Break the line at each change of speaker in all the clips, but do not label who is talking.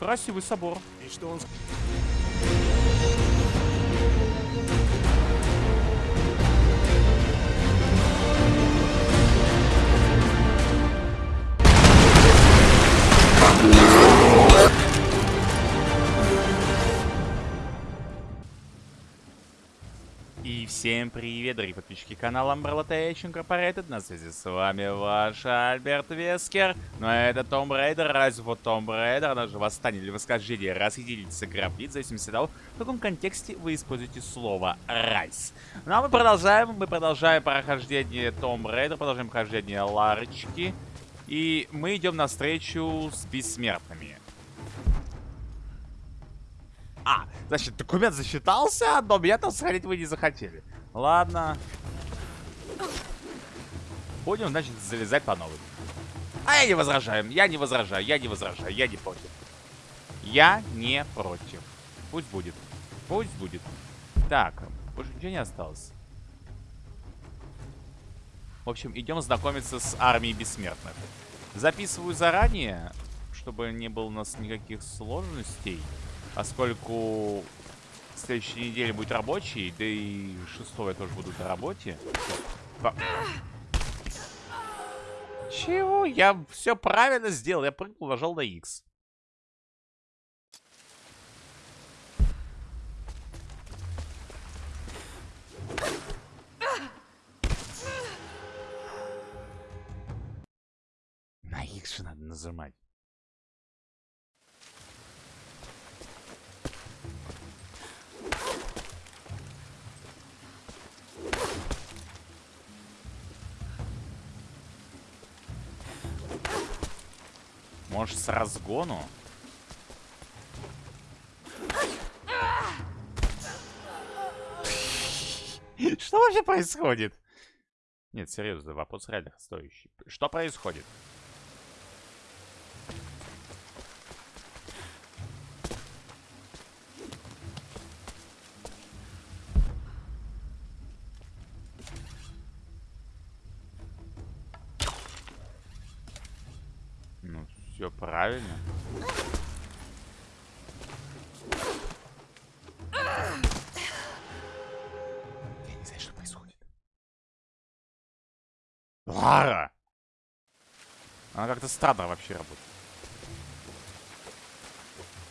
Красивый собор.
И что он...
всем привет, дорогие подписчики канала Umbrella Tech Incorporated. На связи с вами ваш Альберт Вескер. Но это Tomb Raider, разве вот Tomb Raider, даже восстание или восхождение, гробниц, в зависимости от того, в каком контексте вы используете слово «rise». Ну а мы продолжаем, мы продолжаем прохождение Tomb Raider, продолжаем прохождение Ларочки. И мы идем навстречу с бессмертными. А, значит, документ засчитался, но меня там сохранить вы не захотели. Ладно. Будем, значит, залезать по новой. А я не возражаю, я не возражаю, я не возражаю, я не против. Я не против. Пусть будет. Пусть будет. Так, больше ничего не осталось. В общем, идем знакомиться с армией бессмертных. Записываю заранее, чтобы не было у нас никаких сложностей. Поскольку следующей неделе будет рабочий, да и шестого я тоже буду на работе. По... Чего? Я все правильно сделал. Я прыгнул, нажал на X. На X же надо нажимать. Может, с разгону? Что вообще происходит? Нет, серьезно, вопрос реально стоящий. Что происходит? Ну, все правильно. Я не знаю, что происходит. Лара! Она как-то странно вообще работает.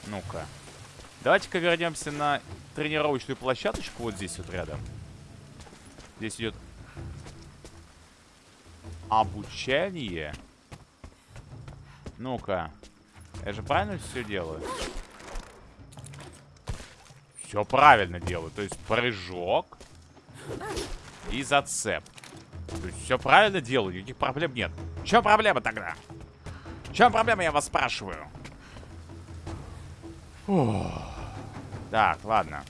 Ну-ка. Давайте-ка вернемся на тренировочную площадочку вот здесь вот рядом. Здесь идет обучение. Ну-ка. Я же правильно все делаю? Все правильно делаю. То есть прыжок и зацеп. То есть все правильно делаю, никаких проблем нет. В чем проблема тогда? В чем проблема, я вас спрашиваю? Фух. Так, ладно.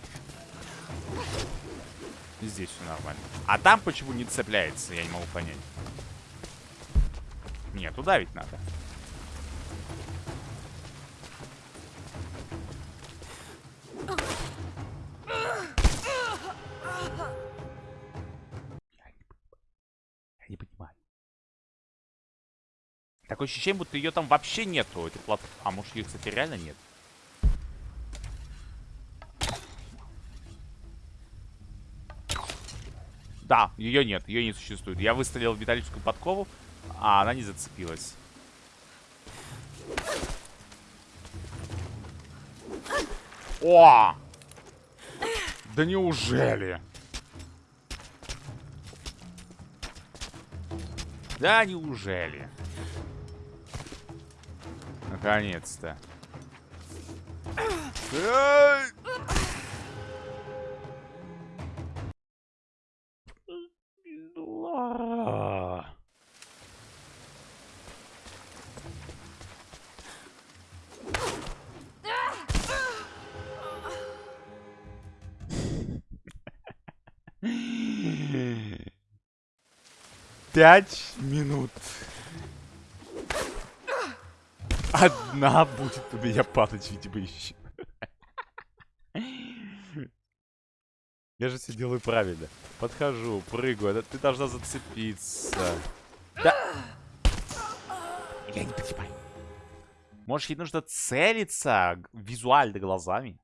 Здесь все нормально. А там почему не цепляется, я не могу понять. Нет, туда ведь надо. Такое ощущение, будто ее там вообще нету. Этой плат... А может ее, кстати, реально нет? Да, ее нет, ее не существует. Я выстрелил в металлическую подкову, а она не зацепилась. О! Да неужели? Да неужели? Наконец-то. Пять минут. Одна будет у меня падать, видимо, еще. Я же все делаю правильно. Подхожу, прыгаю. Ты должна зацепиться. Да. Я не понимаю. Может, ей нужно целиться визуально глазами?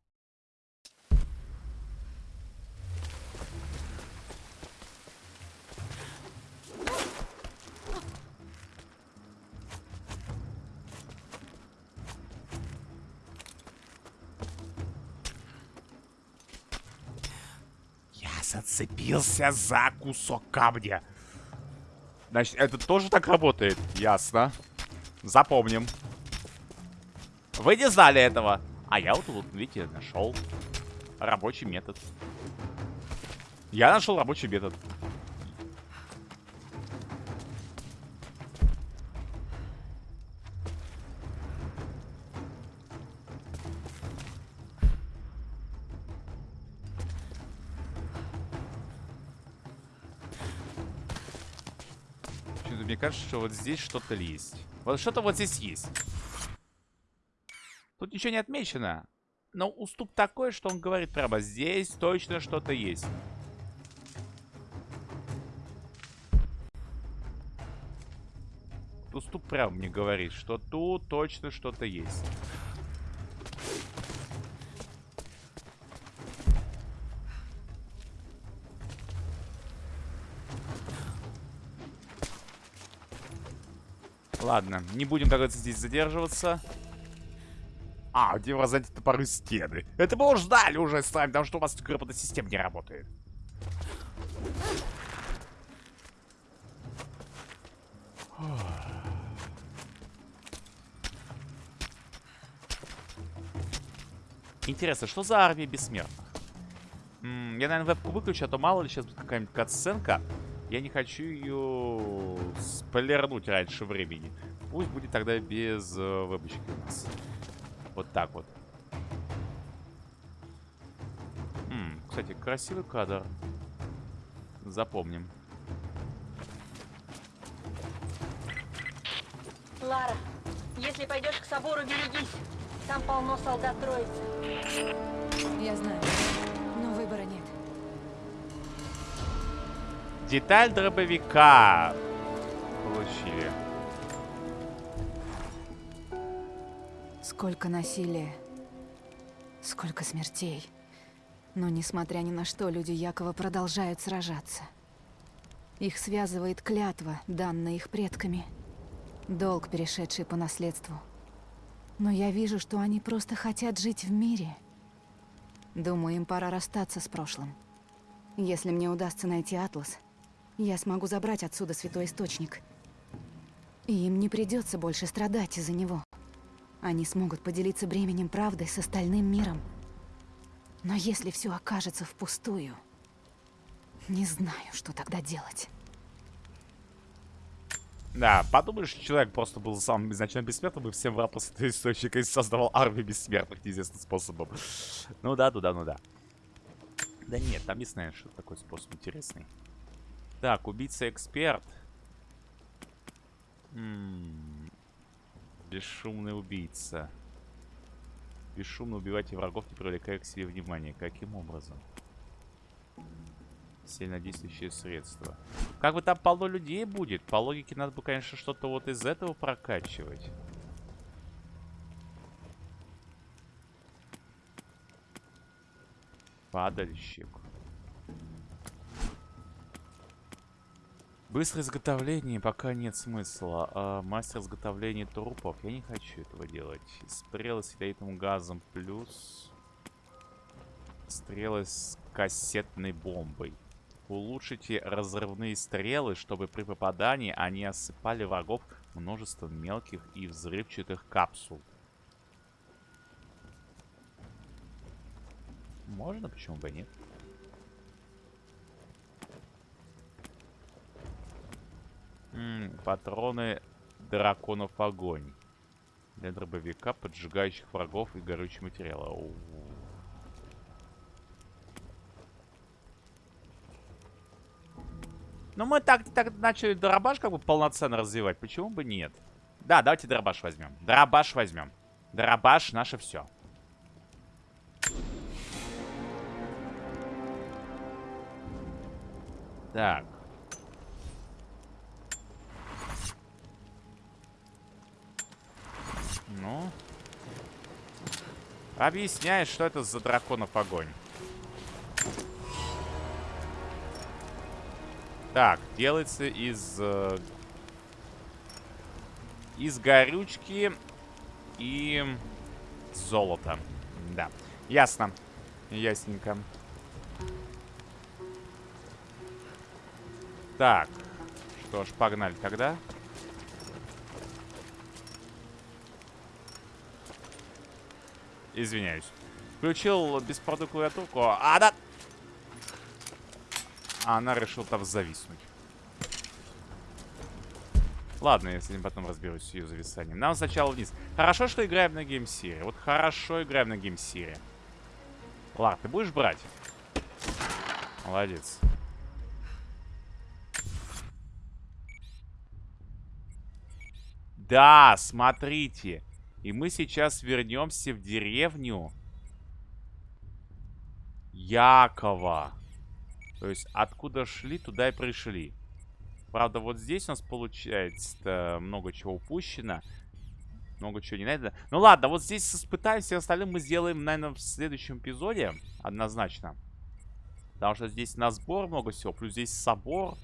Зацепился за кусок камня. Значит, это тоже так работает? Ясно. Запомним. Вы не знали этого. А я вот тут, видите, нашел рабочий метод. Я нашел рабочий метод. Кажется, что вот здесь что-то есть. Вот что-то вот здесь есть. Тут ничего не отмечено. Но уступ такой, что он говорит прямо, здесь точно что-то есть. Уступ прям мне говорит, что тут точно что-то есть. Ладно, не будем, как говорится, здесь задерживаться. А, где вы топоры стены? Это мы ждали уже с вами, потому что у вас грамотная система не работает. Интересно, что за армия бессмертных? М, я, наверное, вебку выключу, а то мало ли сейчас будет какая-нибудь катсценка. Я не хочу ее спойлернуть раньше времени. Пусть будет тогда без э, вебочки у нас. Вот так вот. М, кстати, красивый кадр. Запомним.
Лара, если пойдешь к собору, берегись. Там полно солдат Троицы.
Я знаю,
Деталь дробовика получили.
Сколько насилия, сколько смертей. Но, несмотря ни на что, люди Якова продолжают сражаться. Их связывает клятва, данная их предками. Долг, перешедший по наследству. Но я вижу, что они просто хотят жить в мире. Думаю, им пора расстаться с прошлым. Если мне удастся найти Атлас, я смогу забрать отсюда Святой Источник. И им не придется больше страдать из-за него. Они смогут поделиться бременем правды с остальным миром. Но если все окажется впустую, не знаю, что тогда делать.
Да, подумаешь, человек просто был самым изначально бессмертным и всем врал после источника и создавал армию бессмертных неизвестным способом. Ну да, ну да, ну да. Да нет, там не знаю, что такой способ интересный. Так, убийца-эксперт. Бесшумный убийца. Бесшумно убивайте врагов, не привлекая к себе внимания. Каким образом? Сильнодействующее средство. Как бы там полно людей будет. По логике надо бы, конечно, что-то вот из этого прокачивать. Падальщик. Быстрое изготовление пока нет смысла. А мастер изготовления трупов. Я не хочу этого делать. Стрелы с ядовитым газом плюс... Стрелы с кассетной бомбой. Улучшите разрывные стрелы, чтобы при попадании они осыпали врагов множеством мелких и взрывчатых капсул. Можно, почему бы нет? М, патроны драконов огонь. Для дробовика, поджигающих врагов и горючий материал. Оу. Ну, мы так, так начали дробаш как бы полноценно развивать. Почему бы нет? Да, давайте дробаш возьмем. Дробаш возьмем. Дробаш наше все. Так. Ну? Объясняет, что это за драконов огонь. Так, делается из... Э, из горючки и золота. Да, ясно. Ясненько. Так, что ж, погнали тогда. Извиняюсь. Включил беспроводную клавиатурку. А, да! А она решила там зависнуть. Ладно, я с этим потом разберусь с ее зависанием. Нам сначала вниз. Хорошо, что играем на геймсире. Вот хорошо играем на геймсире. Лар, ты будешь брать? Молодец. Да, смотрите. И мы сейчас вернемся в деревню Якова. То есть откуда шли, туда и пришли. Правда, вот здесь у нас получается много чего упущено. Много чего не надо. Ну ладно, вот здесь испытаем, все остальное мы сделаем, наверное, в следующем эпизоде. Однозначно. Потому что здесь на сбор много всего. Плюс здесь собор.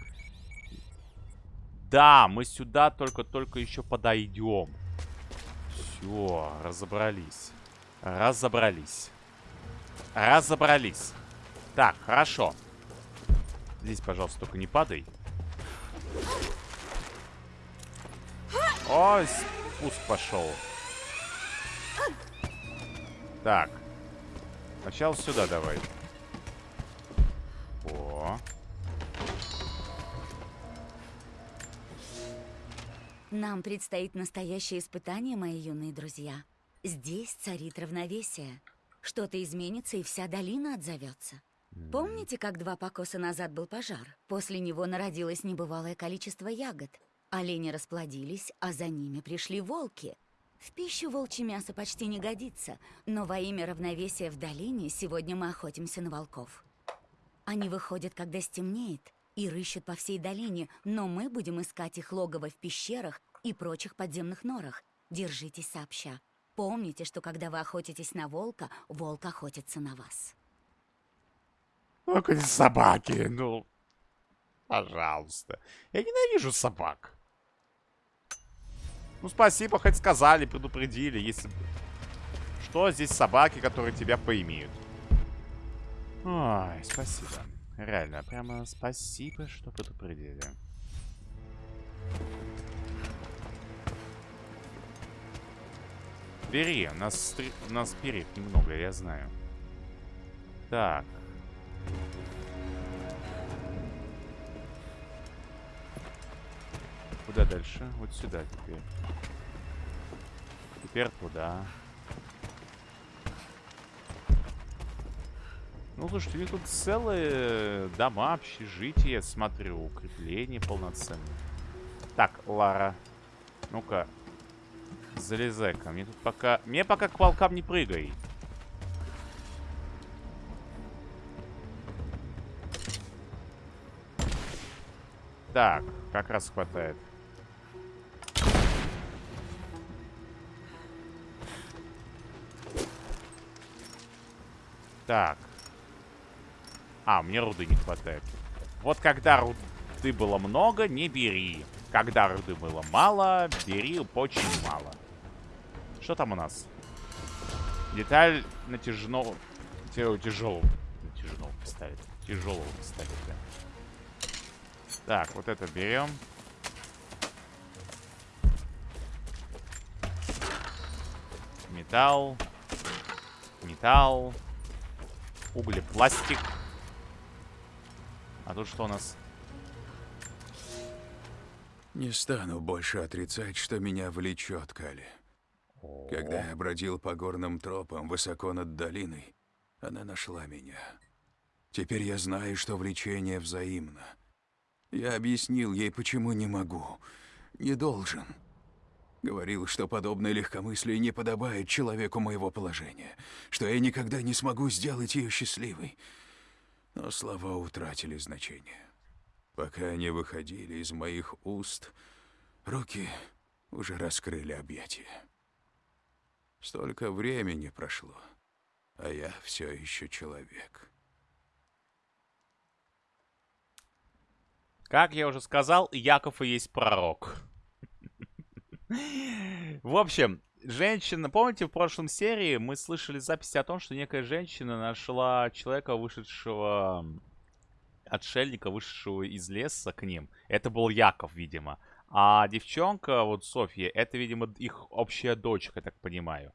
Да, мы сюда только-только еще подойдем. Все, разобрались. Разобрались. Разобрались. Так, хорошо. Здесь, пожалуйста, только не падай. Ой, спуск пошел. Так. Сначала сюда давай. О.
Нам предстоит настоящее испытание, мои юные друзья. Здесь царит равновесие. Что-то изменится, и вся долина отзовется. Помните, как два покоса назад был пожар? После него народилось небывалое количество ягод. Олени расплодились, а за ними пришли волки. В пищу волчье мясо почти не годится, но во имя равновесия в долине сегодня мы охотимся на волков. Они выходят, когда стемнеет, и рыщут по всей долине, но мы будем искать их логово в пещерах и прочих подземных норах. Держитесь сообща. Помните, что когда вы охотитесь на волка, волк охотится на вас.
Ну, эти собаки, ну, пожалуйста. Я ненавижу собак. Ну, спасибо, хоть сказали, предупредили, если... Что здесь собаки, которые тебя поимеют? Ой, спасибо. Реально, прямо спасибо, что предупредили. Бери, нас, нас перьев немного, я знаю. Так. Куда дальше? Вот сюда теперь. Теперь туда. Ну, слушайте, у них тут целые дома, общежития, смотрю, укрепления полноценные. Так, Лара, ну-ка, залезай ко мне тут пока... Мне пока к волкам не прыгай. Так, как раз хватает. Так. А, мне руды не хватает. Вот когда руды было много, не бери. Когда руды было мало, бери очень мало. Что там у нас? Деталь натяжного... Тяжелого. Натяжного пистолета. Тяжелого пистолета. Так, вот это берем. Металл. Металл. Углепластик. А тут что у нас?
Не стану больше отрицать, что меня влечет Кали. Когда я бродил по горным тропам высоко над долиной, она нашла меня. Теперь я знаю, что влечение взаимно. Я объяснил ей, почему не могу, не должен. Говорил, что подобное легкомыслие не подобает человеку моего положения, что я никогда не смогу сделать ее счастливой. Но слова утратили значение. Пока они выходили из моих уст, руки уже раскрыли объятия. Столько времени прошло, а я все еще человек.
Как я уже сказал, Яков и есть пророк. В общем, женщина... Помните, в прошлом серии мы слышали записи о том, что некая женщина нашла человека, вышедшего... Отшельника, вышедшего из леса к ним. Это был Яков, видимо. А девчонка, вот Софья, это, видимо, их общая дочка, я так понимаю.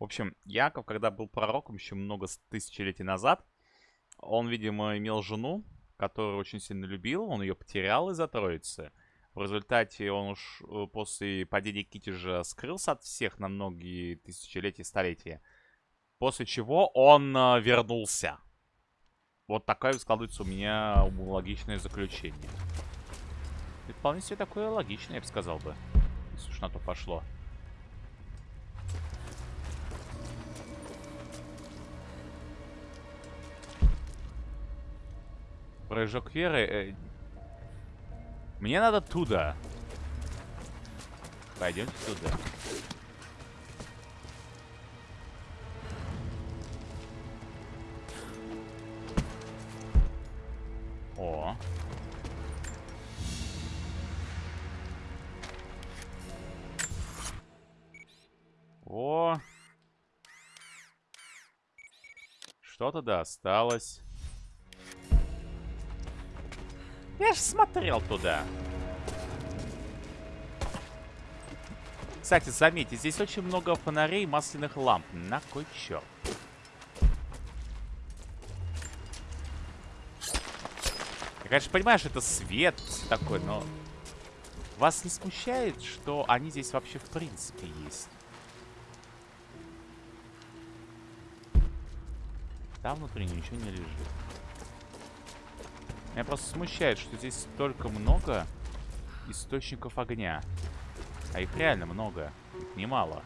В общем, Яков, когда был пророком еще много тысячелетий назад, он, видимо, имел жену, которую очень сильно любил, он ее потерял из-за Троицы. В результате он уж э, после падения Китежа скрылся от всех на многие тысячелетия, столетия. После чего он э, вернулся. Вот такое складывается у меня логичное заключение. И вполне себе такое логичное, я бы сказал бы. Если уж на то пошло. Прыжок веры. Мне надо туда. Пойдемте туда. О. О. Что-то да осталось. Я же смотрел туда. Кстати, заметьте, здесь очень много фонарей масляных ламп. На кой черт? Я, конечно, понимаю, что это свет такой, но... Вас не смущает, что они здесь вообще в принципе есть? Там внутри ничего не лежит. Меня просто смущает, что здесь столько много источников огня. А их реально много. Их немало.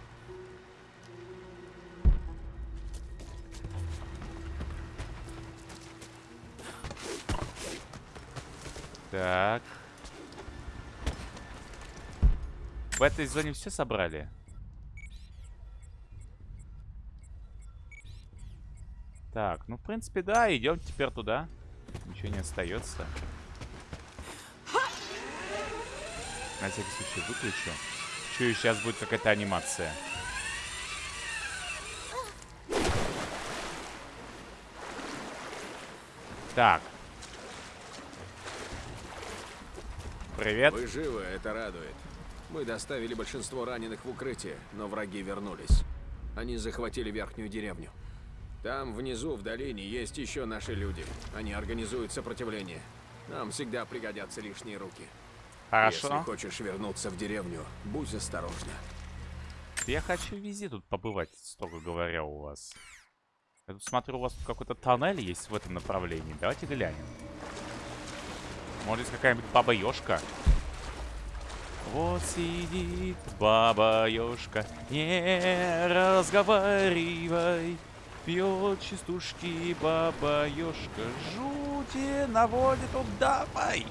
Так. В этой зоне все собрали? Так, ну, в принципе, да, идем теперь туда. Ничего не остается. На всякий случай выключу. Чую, сейчас будет какая-то анимация. Так. Привет.
Вы живы, это радует. Мы доставили большинство раненых в укрытие, но враги вернулись. Они захватили верхнюю деревню. Там внизу, в долине, есть еще наши люди. Они организуют сопротивление. Нам всегда пригодятся лишние руки.
Хорошо.
Если хочешь вернуться в деревню, будь осторожна.
Я хочу везде тут побывать, строго говоря, у вас. Я тут смотрю, у вас тут какой-то тоннель есть в этом направлении. Давайте глянем. Может, какая-нибудь баба-ёшка? Вот сидит баба-ёшка, не разговаривай. Пьет частушки баба-ёшка, жути наводит, давай!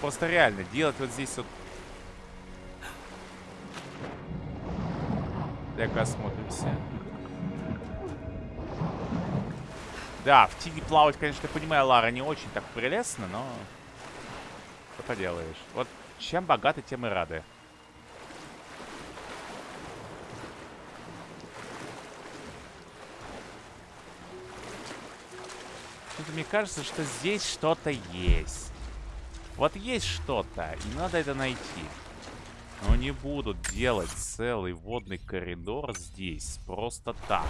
Просто реально, делать вот здесь вот... Так, осмотримся. Да, в тиге плавать, конечно, понимаю, Лара, не очень так прелестно, но... Что поделаешь. Вот чем богаты, тем и рады. Почему-то мне кажется, что здесь что-то есть. Вот есть что-то, и надо это найти. Но не буду делать целый водный коридор здесь просто так.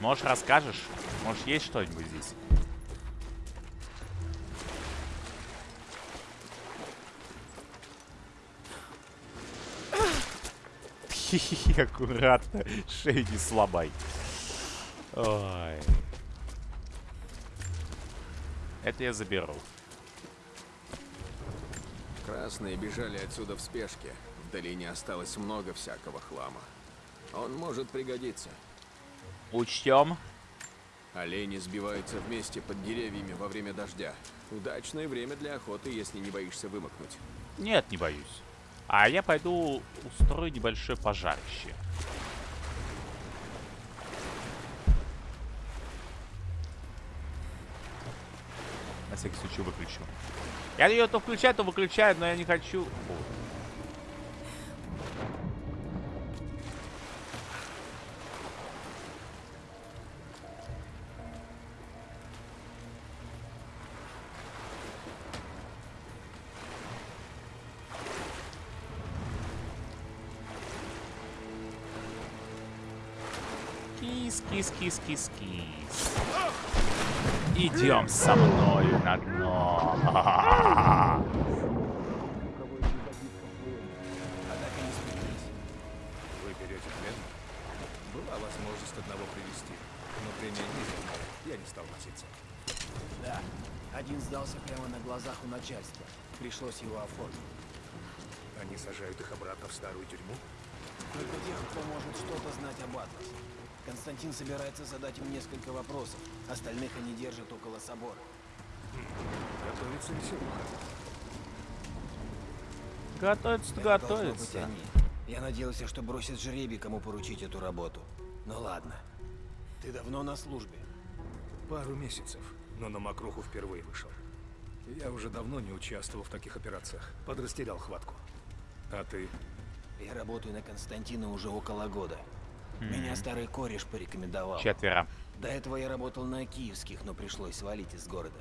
Может, расскажешь? Может, есть что-нибудь здесь? Аккуратно. Шею не слабай. Ой. Это я заберу.
Красные бежали отсюда в спешке. В долине осталось много всякого хлама. Он может пригодиться.
Учтем.
Олени сбиваются вместе под деревьями во время дождя. Удачное время для охоты, если не боишься вымокнуть.
Нет, не боюсь. А я пойду устрою небольшое пожарище. На всякий случай выключу. Я ее то включаю, то выключаю, но я не хочу. О. Кис, кис, кис, кис. Идем со мною на дно.
Однако не спеклись. Вы берете плен? Была возможность одного привести, но премия низкая. Я не стал носиться.
Да, один сдался прямо на глазах у начальства. Пришлось его оформить.
Они сажают их обратно в старую тюрьму?
Только тех, кто может что-то знать об Атласе. Константин собирается задать им несколько вопросов. Остальных они держат около собора.
Готовится веселуха.
Готовится, готовится.
Я надеялся, что бросит жребий, кому поручить эту работу. Ну ладно. Ты давно на службе?
Пару месяцев, но на Макруху впервые вышел. Я уже давно не участвовал в таких операциях. Подрастерял хватку. А ты?
Я работаю на Константина уже около года. Меня старый кореш порекомендовал.
Четверо.
До этого я работал на киевских, но пришлось свалить из города.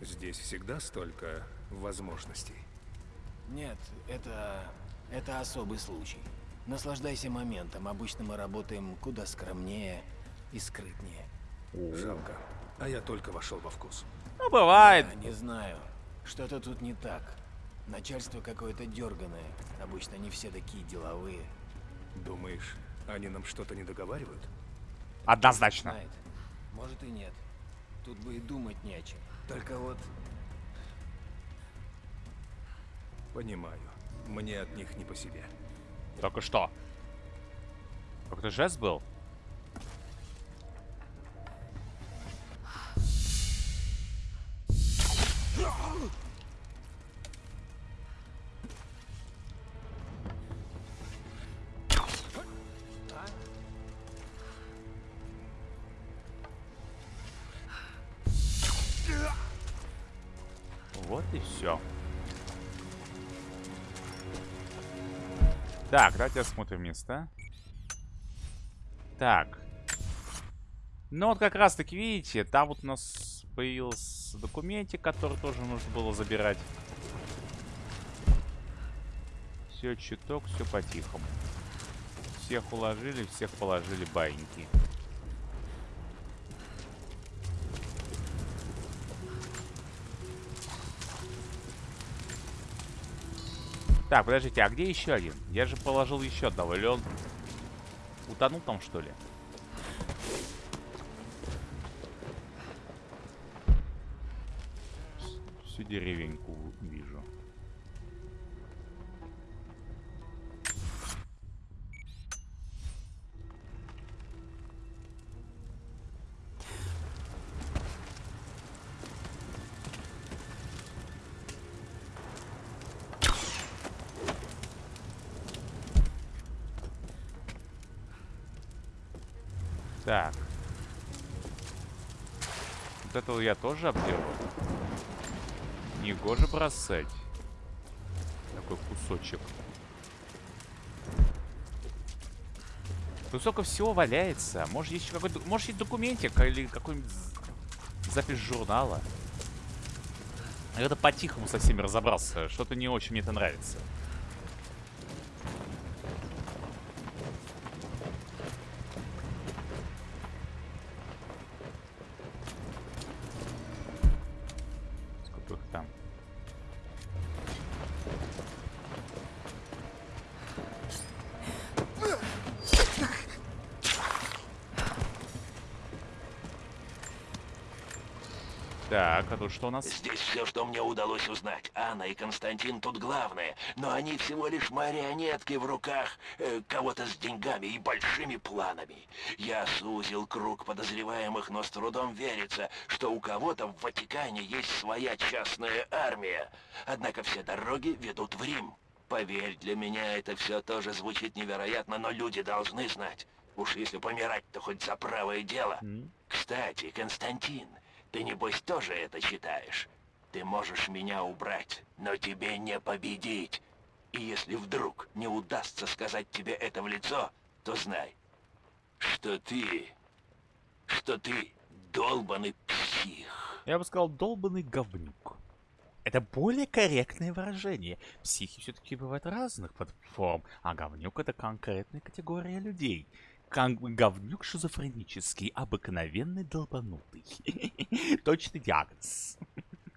Здесь всегда столько возможностей.
Нет, это... это особый случай. Наслаждайся моментом. Обычно мы работаем куда скромнее и скрытнее.
Жалко. А я только вошел во вкус.
Ну, бывает.
Я не знаю. Что-то тут не так. Начальство какое-то дерганое. Обычно не все такие деловые.
Думаешь, они нам что-то не договаривают?
Однозначно.
Знает. Может и нет. Тут бы и думать не о чем. Только вот...
Понимаю. Мне от них не по себе.
Только что. Как-то жест был? Вот Так, давайте осмотрим места. Так. Ну вот как раз таки, видите, там вот у нас появился документик, который тоже нужно было забирать. Все чуток, все по-тихому. Всех уложили, всех положили баиньки. Так, подождите, а где еще один? Я же положил еще одного. Или он утонул там, что ли? Всю деревеньку вижу. Этого я тоже обделал. Негоже бросать. Такой кусочек. Тут столько всего валяется. Может, есть какой-то... Может, есть документик или какой-нибудь запись журнала. Я это по-тихому со всеми разобрался. Что-то не очень мне это нравится. Что у нас?
Здесь все, что мне удалось узнать. Анна и Константин тут главные, но они всего лишь марионетки в руках э, кого-то с деньгами и большими планами. Я сузил круг подозреваемых, но с трудом верится, что у кого-то в Ватикане есть своя частная армия. Однако все дороги ведут в Рим. Поверь, для меня это все тоже звучит невероятно, но люди должны знать. Уж если помирать, то хоть за правое дело. Кстати, Константин, ты небось тоже это считаешь? Ты можешь меня убрать, но тебе не победить. И если вдруг не удастся сказать тебе это в лицо, то знай, что ты... что ты долбанный псих.
Я бы сказал, долбанный говнюк. Это более корректное выражение. Психи все-таки бывают разных подформ, а говнюк это конкретная категория людей. Кон- говнюк шизофренический, обыкновенный долбанутый. Точный диагноз.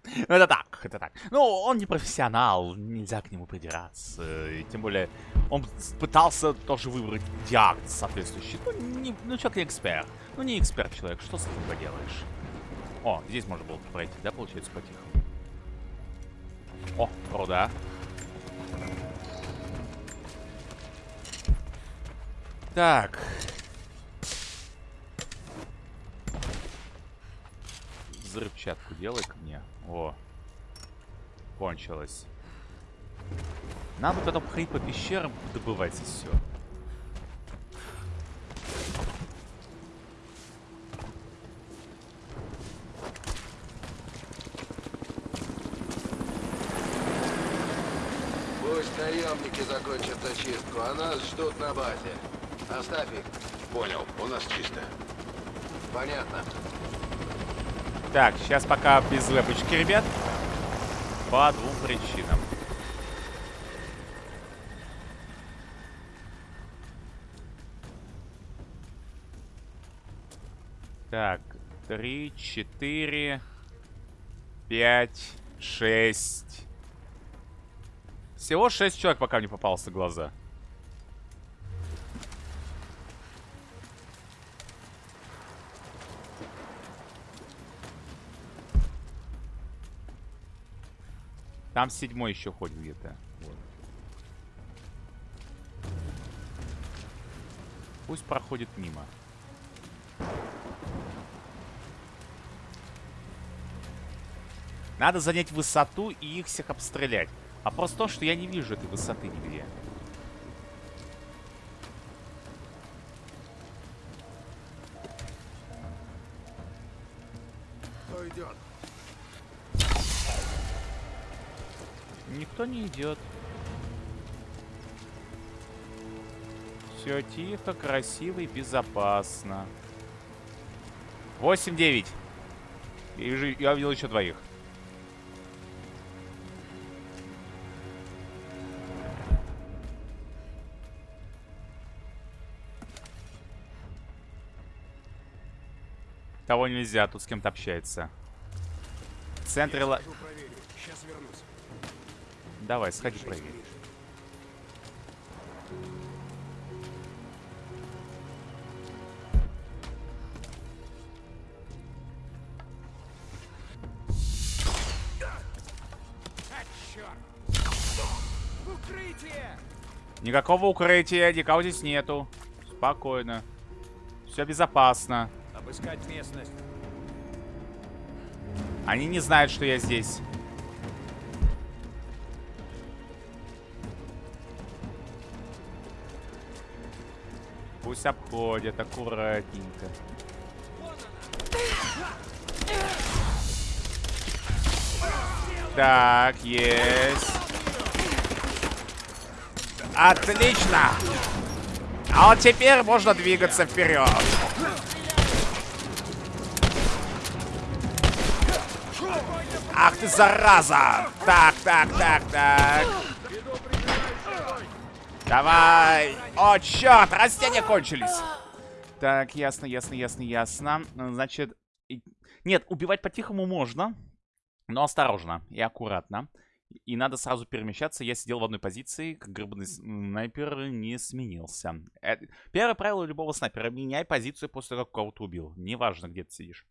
Ну, это так, это так. Ну, он не профессионал, нельзя к нему придираться. И тем более, он пытался тоже выбрать диагноз соответствующий. Ну, не, ну человек не эксперт. Ну, не эксперт человек, что с этим поделаешь? О, здесь можно было пройти, да, получается, по-тихому? О, руда. Так. Взрывчатку делай ко мне. О. Кончилось. Надо потом ходить по пещерам, добывать и все.
Пусть наемники закончат очистку, а нас ждут на базе. Оставь их.
Понял, у нас чисто.
Понятно.
Так, сейчас пока без лепочки, ребят. По двум причинам. Так, три, четыре, пять, шесть. Всего шесть человек пока мне попался глаза. Там седьмой еще ходит где-то. Вот. Пусть проходит мимо. Надо занять высоту и их всех обстрелять. А просто то, что я не вижу этой высоты нигде. Никто не идет. Все тихо, красиво и безопасно. 8-9. Я, увидел еще двоих. Того нельзя, тут с кем-то общается. В центре... ла-.
Сейчас вернусь.
Давай, сходи проверь. Никакого укрытия, никого здесь нету. Спокойно. Все безопасно.
Обыскать местность.
Они не знают, что я здесь. Пусть обходят аккуратненько. Так, есть. Отлично. А вот теперь можно двигаться вперед. Ах ты зараза! Так, так, так, так. Давай! О, черт! Растения кончились! Так, ясно, ясно, ясно, ясно. Значит, нет, убивать по-тихому можно, но осторожно и аккуратно. И надо сразу перемещаться. Я сидел в одной позиции, как гребаный снайпер не сменился. Э, Первое правило любого снайпера. Меняй позицию после того, как кого-то убил. Неважно, где ты сидишь.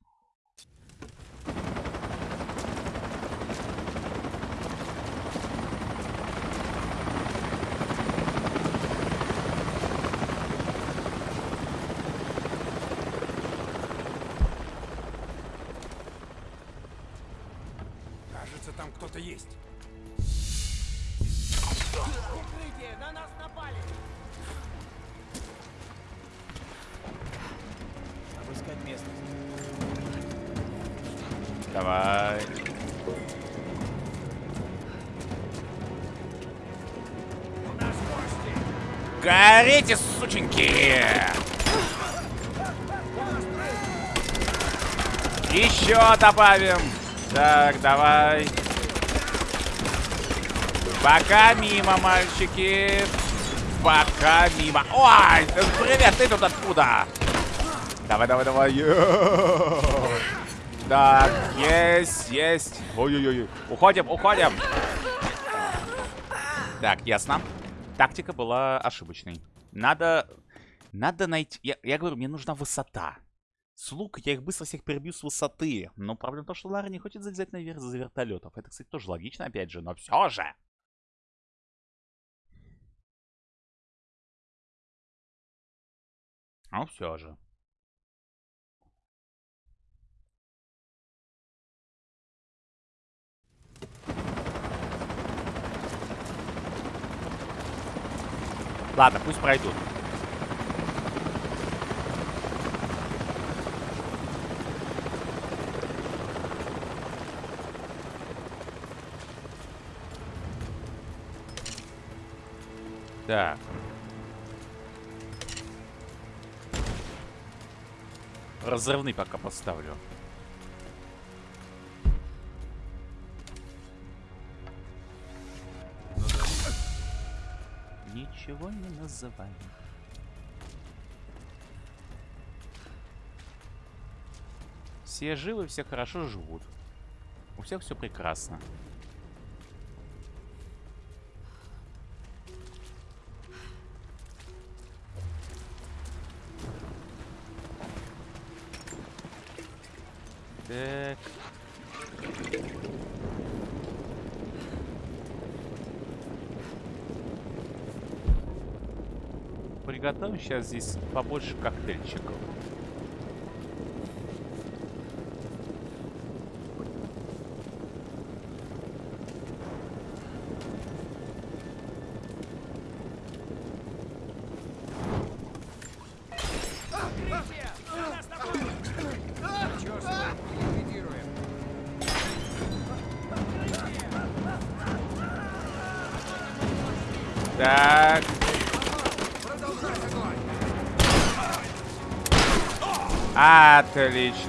Добавим. Так, давай. Пока мимо, мальчики. Пока мимо. Ой, привет, ты тут откуда? Давай, давай, давай. Так, есть, есть. Ой-ой-ой. Уходим, уходим. Так, ясно. Тактика была ошибочной. Надо... Надо найти... Я, я говорю, мне нужна высота. С лука я их быстро всех перебью с высоты. Но проблема в том, что Лара не хочет залезать наверх за вертолетов. Это, кстати, тоже логично, опять же, но все же. Ну, все же. Ладно, пусть пройдут. Так. Разрывный пока поставлю. Ничего не называем. Все живы, все хорошо живут. У всех все прекрасно. Сейчас здесь побольше коктейльчиков. Так.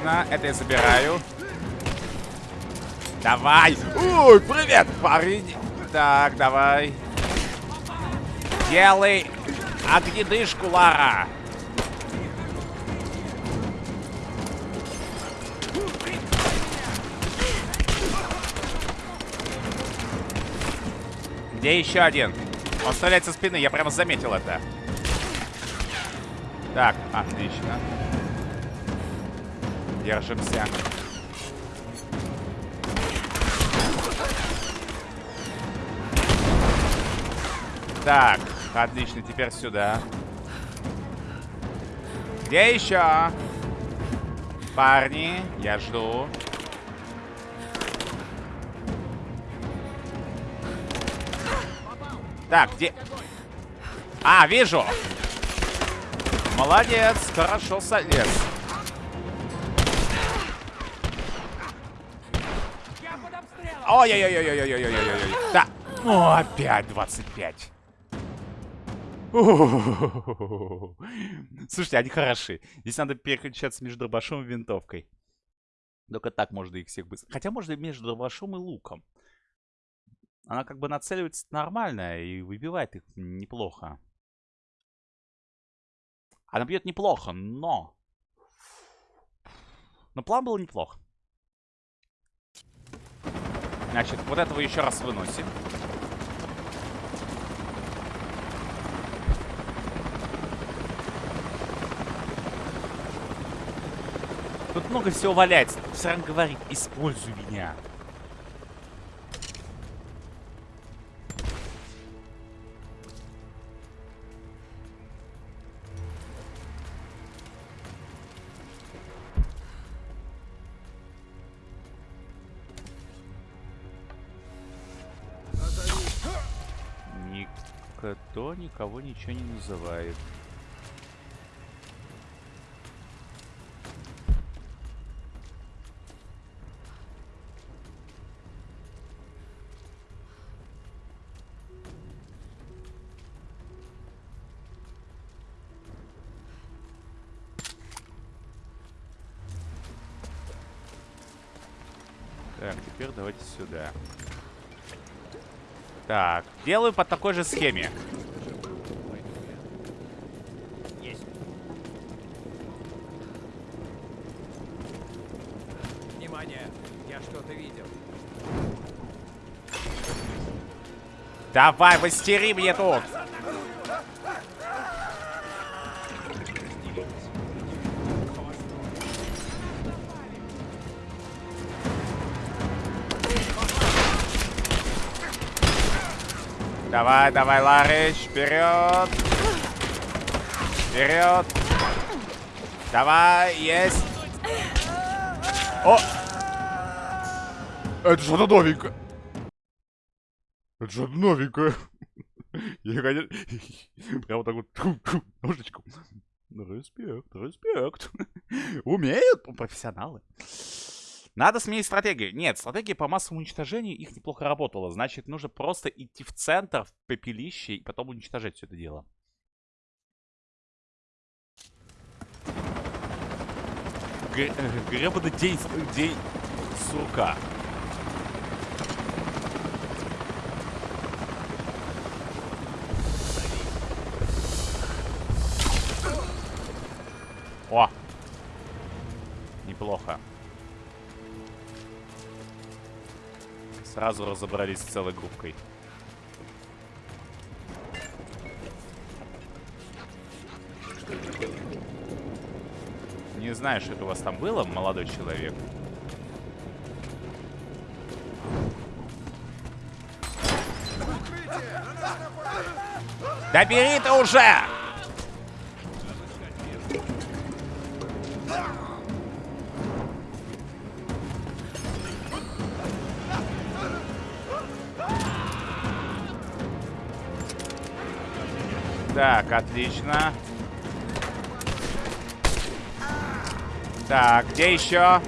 Отлично. Это я забираю. Давай. Ой, привет, парень. Так, давай. Делай огнедышку, Лара. Где еще один? Он стреляет со спины, я прямо заметил это. Так, отлично. Держимся. Так, отлично, теперь сюда. Где еще? Парни, я жду. Так, где... А, вижу! Молодец, хорошо солез. Ой-ой-ой-ой-ой-ой-ой-ой-ой-ой. Да. О, опять 25. Слушайте, они хороши. Здесь надо переключаться между дробашом и винтовкой. Только так можно их всех быстро. Хотя можно между дробашом и луком. Она как бы нацеливается нормально и выбивает их неплохо. Она бьет неплохо, но... Но план был неплох. Значит, вот этого еще раз выносим. Тут много всего валяется. Все равно говорит, используй меня. Пока то никого ничего не называет. Так, теперь давайте сюда. Так, делаю по такой же схеме. Давай, выстери мне тут. Давай, давай, Ларыч, вперед. Вперед. Давай, есть. О! Это что-то новенькое. Это что-то новенькое. Я, конечно, прям так вот ножичком. Респект, респект. Умеют профессионалы. Надо сменить стратегию. Нет, стратегия по массовому уничтожению их неплохо работала. Значит, нужно просто идти в центр, в пепелище, и потом уничтожать все это дело. Гребаный день, день сурка. О! Неплохо. Сразу разобрались с целой группкой. Не знаю, что это у вас там было, молодой человек. Да бери ты уже! Так, отлично. Так, где еще?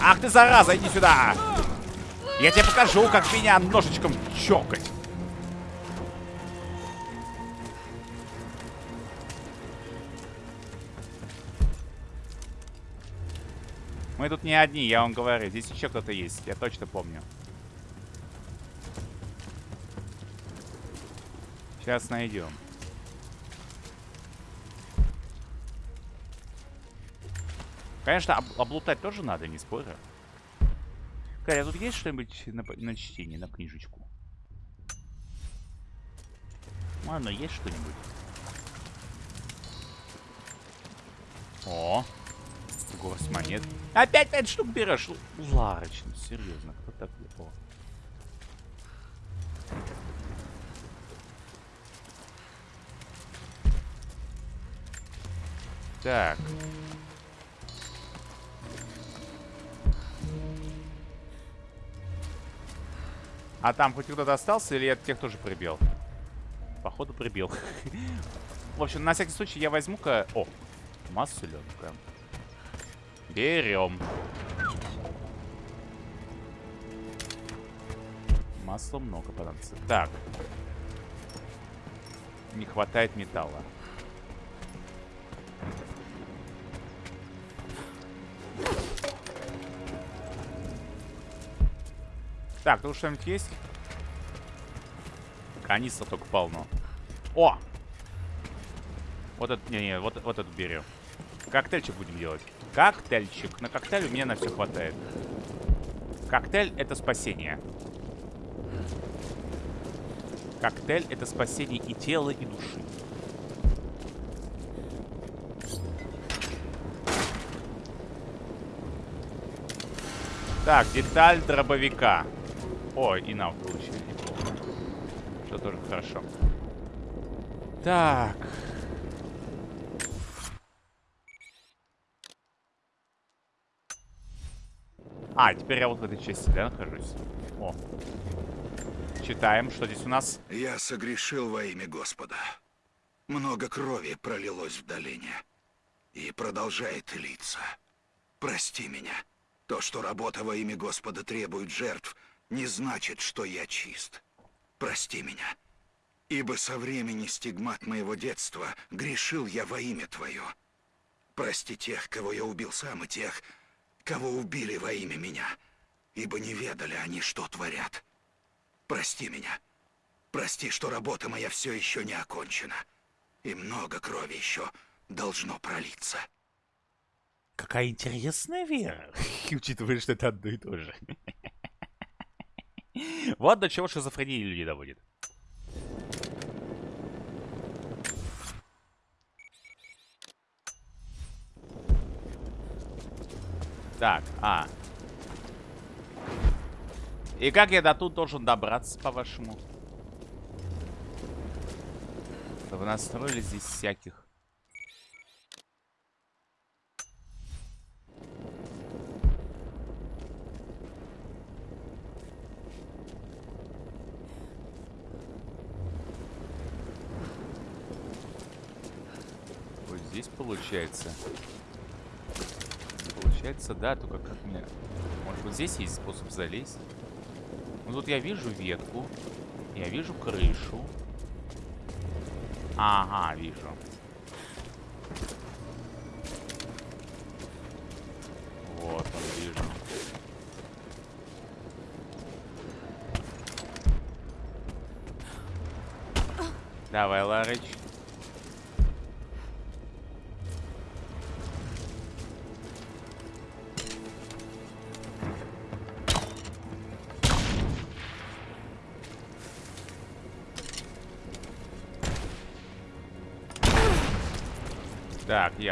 Ах ты, зараза, иди сюда! Я тебе покажу, как меня ножичком чокать. Мы тут не одни, я вам говорю. Здесь еще кто-то есть, я точно помню. Сейчас найдем. Конечно, об облутать тоже надо, не спорю. Каря, тут есть что-нибудь на, на чтение, на книжечку? Ладно, есть что-нибудь? О! Горсть монет. Опять пять штук берешь? Ларочно, серьезно, кто так... О. Так. А там хоть кто-то остался или я тех тоже прибил? Походу прибил. В общем, на всякий случай я возьму-ка... О, масленка. Берем. Масла много понадобится. Так. Не хватает металла. Так, тут что-нибудь есть? Канистра только полно. О! Вот это, не-не, вот, вот это берем. Коктейльчик будем делать. Коктейльчик. На коктейль у меня на все хватает. Коктейль — это спасение. Коктейль — это спасение и тела, и души. Так, деталь дробовика. О, и нам получили неплохо. Что тоже хорошо. Так. А, теперь я вот в этой части, да, нахожусь? О. Читаем, что здесь у нас.
Я согрешил во имя Господа. Много крови пролилось в долине. И продолжает литься. Прости меня. То, что работа во имя Господа требует жертв, не значит, что я чист. Прости меня. Ибо со времени стигмат моего детства грешил я во имя Твое. Прости тех, кого я убил сам, и тех, кого убили во имя меня, ибо не ведали они, что творят. Прости меня. Прости, что работа моя все еще не окончена. И много крови еще должно пролиться.
Какая интересная вера, учитывая, что это одно и то же. Вот до чего шизофрения людей доводит. Так, а. И как я до тут должен добраться, по-вашему? Вы настроили здесь всяких. Вот здесь получается. Получается, да, только как мне... Может, вот здесь есть способ залезть? Ну, тут я вижу ветку. Я вижу крышу. Ага, вижу. Вот он, вижу. Давай, Ларыч.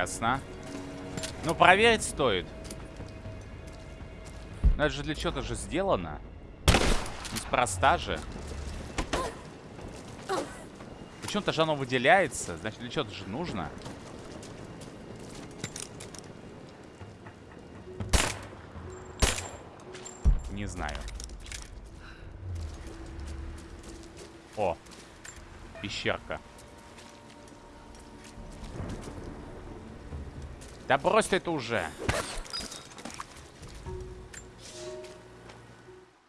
Ясно. Ну, проверить стоит. Но это же для чего-то же сделано. Неспроста же. Почему-то же оно выделяется. Значит, для чего-то же нужно. Не знаю. О. Пещерка. Да брось это уже.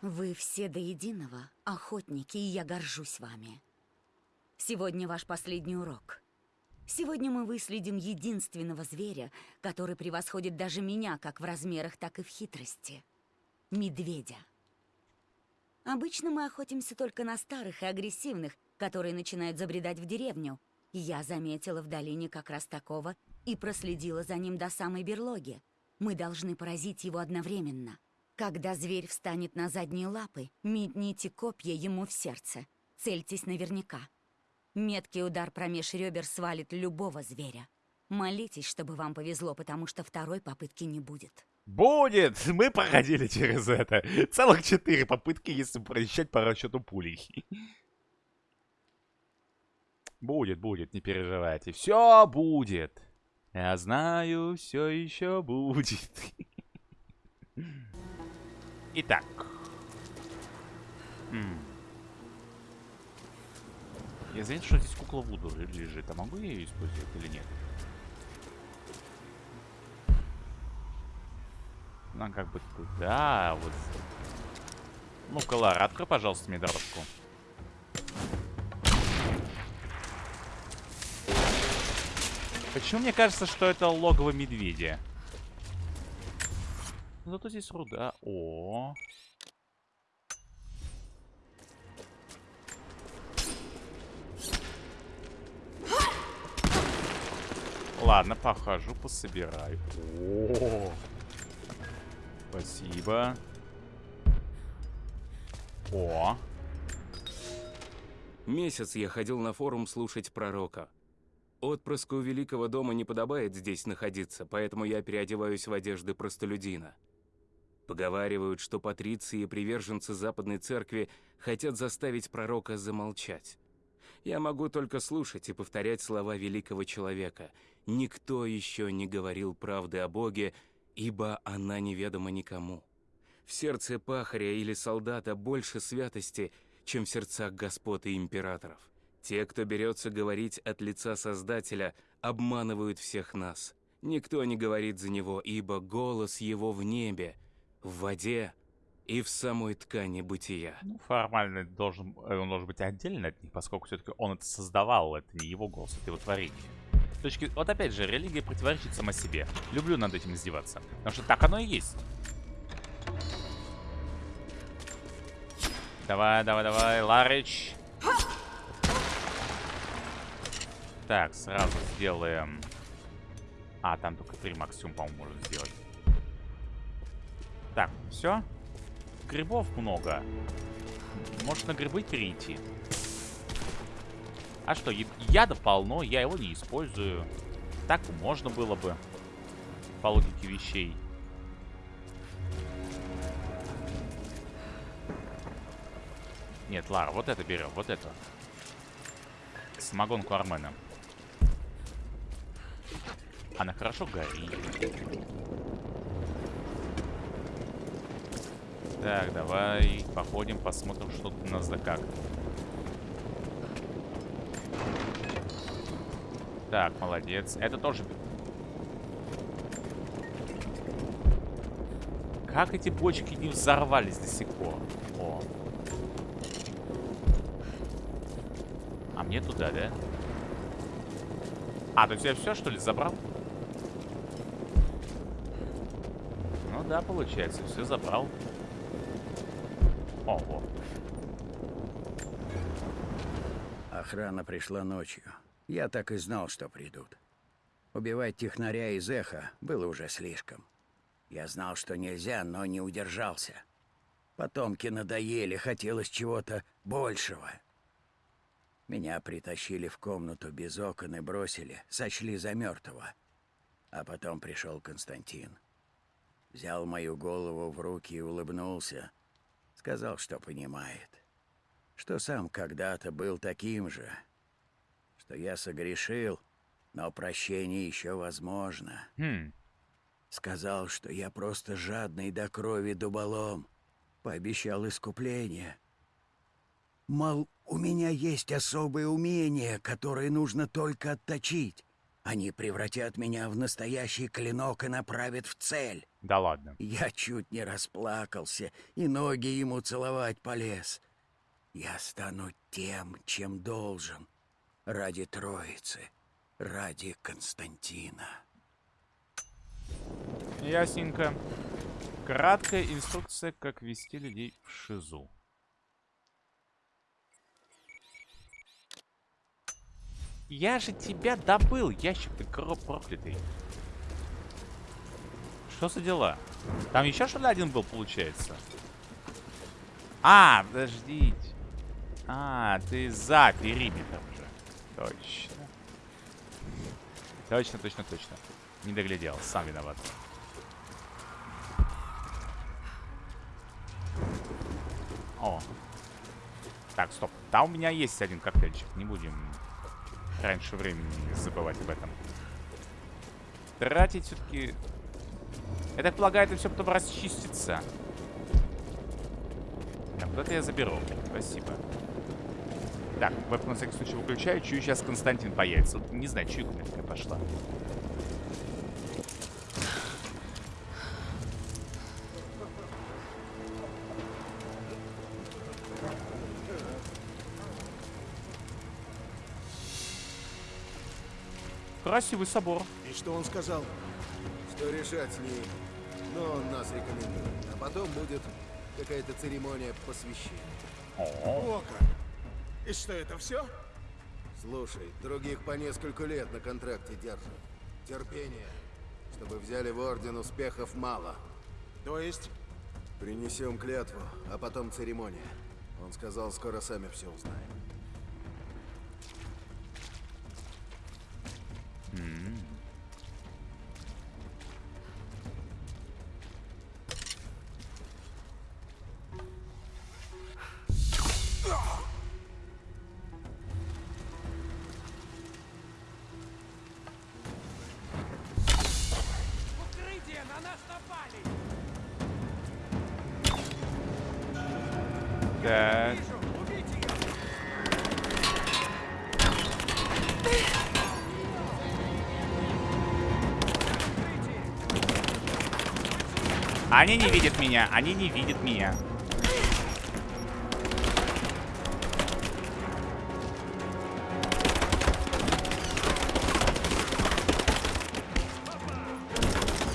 Вы все до единого охотники, и я горжусь вами. Сегодня ваш последний урок. Сегодня мы выследим единственного зверя, который превосходит даже меня как в размерах, так и в хитрости. Медведя. Обычно мы охотимся только на старых и агрессивных, которые начинают забредать в деревню. Я заметила в долине как раз такого и проследила за ним до самой берлоги. Мы должны поразить его одновременно. Когда зверь встанет на задние лапы, метните копья ему в сердце. Цельтесь наверняка. Меткий удар промеж ребер свалит любого зверя. Молитесь, чтобы вам повезло, потому что второй попытки не будет.
Будет! Мы проходили через это. Целых четыре попытки, если просчитать по расчету пулей. Будет, будет, не переживайте. Все будет. Я знаю, все еще будет. Итак. Я заметил, что здесь кукла Вуду лежит. А могу я ее использовать или нет? Нам как бы туда, вот. Ну-ка, Лара, открой, пожалуйста, мне дорожку. Почему мне кажется, что это логово медведя? Ну, зато здесь руда. О. Ладно, похожу, пособираю. О. Спасибо. О.
Месяц я ходил на форум слушать пророка. Отпрыску Великого дома не подобает здесь находиться, поэтому я переодеваюсь в одежды простолюдина. Поговаривают, что патриции и приверженцы Западной Церкви хотят заставить пророка замолчать. Я могу только слушать и повторять слова великого человека. Никто еще не говорил правды о Боге, ибо она неведома никому. В сердце пахаря или солдата больше святости, чем в сердцах господ и императоров. Те, кто берется говорить от лица Создателя, обманывают всех нас. Никто не говорит за него, ибо голос его в небе, в воде и в самой ткани бытия.
Ну, формально должен, э, он должен быть отдельно от них, поскольку все-таки он это создавал, это не его голос, это его творение. С точки... Вот опять же, религия противоречит сама себе. Люблю над этим издеваться. Потому что так оно и есть. Давай, давай, давай, Ларич. Так, сразу сделаем... А, там только три максимум, по-моему, можно сделать. Так, все. Грибов много. Может на грибы перейти. А что, яда полно, я его не использую. Так можно было бы. По логике вещей. Нет, Лара, вот это берем, вот это. Самогонку Армена. Она хорошо горит. Так, давай походим, посмотрим, что тут у нас да как. Так, молодец. Это тоже... Как эти бочки не взорвались до сих пор? О. А мне туда, да? А, то есть я все, что ли, забрал? Да, получается, все забрал. Ого.
Охрана пришла ночью. Я так и знал, что придут. Убивать технаря из эха было уже слишком. Я знал, что нельзя, но не удержался. Потомки надоели, хотелось чего-то большего. Меня притащили в комнату без окон и бросили, сочли за мертвого. А потом пришел Константин. Взял мою голову в руки и улыбнулся. Сказал, что понимает. Что сам когда-то был таким же, что я согрешил, но прощение еще возможно.
Хм.
Сказал, что я просто жадный до крови дуболом. Пообещал искупление. Мол, у меня есть особые умения, которые нужно только отточить. Они превратят меня в настоящий клинок и направят в цель.
Да ладно.
Я чуть не расплакался и ноги ему целовать полез. Я стану тем, чем должен. Ради Троицы, ради Константина.
Ясненько. Краткая инструкция, как вести людей в ШИЗУ. Я же тебя добыл, ящик ты проклятый. Что за дела? Там еще что ли один был, получается? А, подождите. А, ты за периметром. Точно. Точно, точно, точно. Не доглядел, сам виноват. О. Так, стоп. Там у меня есть один коктейльчик. Не будем раньше времени забывать об этом. Тратить все-таки... Я так полагаю, это все потом расчистится. Так, это я заберу. Спасибо. Так, веб на всякий случай выключаю. Чую, сейчас Константин появится. Не знаю, чуйка у пошла. Красивый собор.
И что он сказал?
Что решать с ней. Но он нас рекомендует. А потом будет какая-то церемония посвящения.
О, как! И что, это все?
Слушай, других по несколько лет на контракте держат. Терпение. Чтобы взяли в Орден, успехов мало.
То есть?
Принесем клятву, а потом церемония. Он сказал, скоро сами все узнаем.
Они не видят меня, они не видят меня.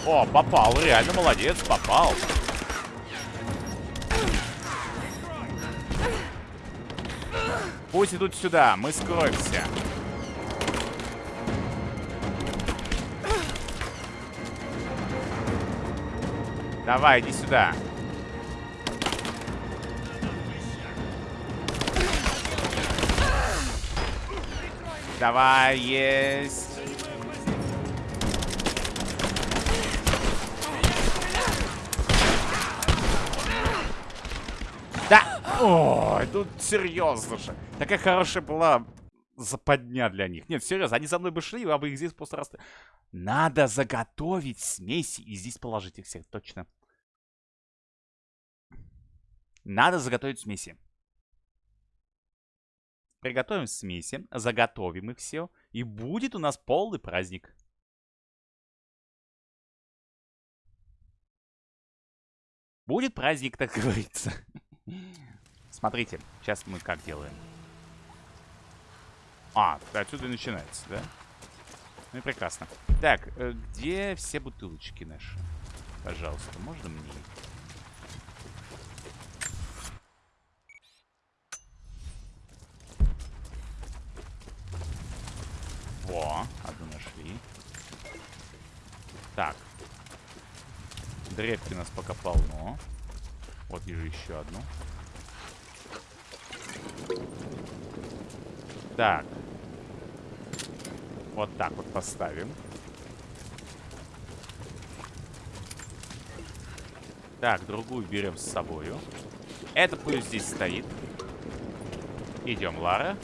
О, попал, реально молодец, попал. Пусть идут сюда, мы скроемся. Давай, иди сюда. Давай, есть. Да! Ой, тут серьезно же. Такая хорошая была западня для них. Нет, серьезно, они за мной бы шли, я бы их здесь просто раз... Надо заготовить смеси и здесь положить их всех, точно. Надо заготовить смеси. Приготовим смеси, заготовим их все, и будет у нас полный праздник. Будет праздник, так говорится. Смотрите, сейчас мы как делаем. А, отсюда и начинается, да? Ну и прекрасно. Так, э, где все бутылочки наши? Пожалуйста, можно мне Во, одну нашли. Так. Древки нас пока полно. Вот вижу еще одну. Так. Вот так вот поставим. Так, другую берем с собою. Это пусть здесь стоит. Идем, Лара.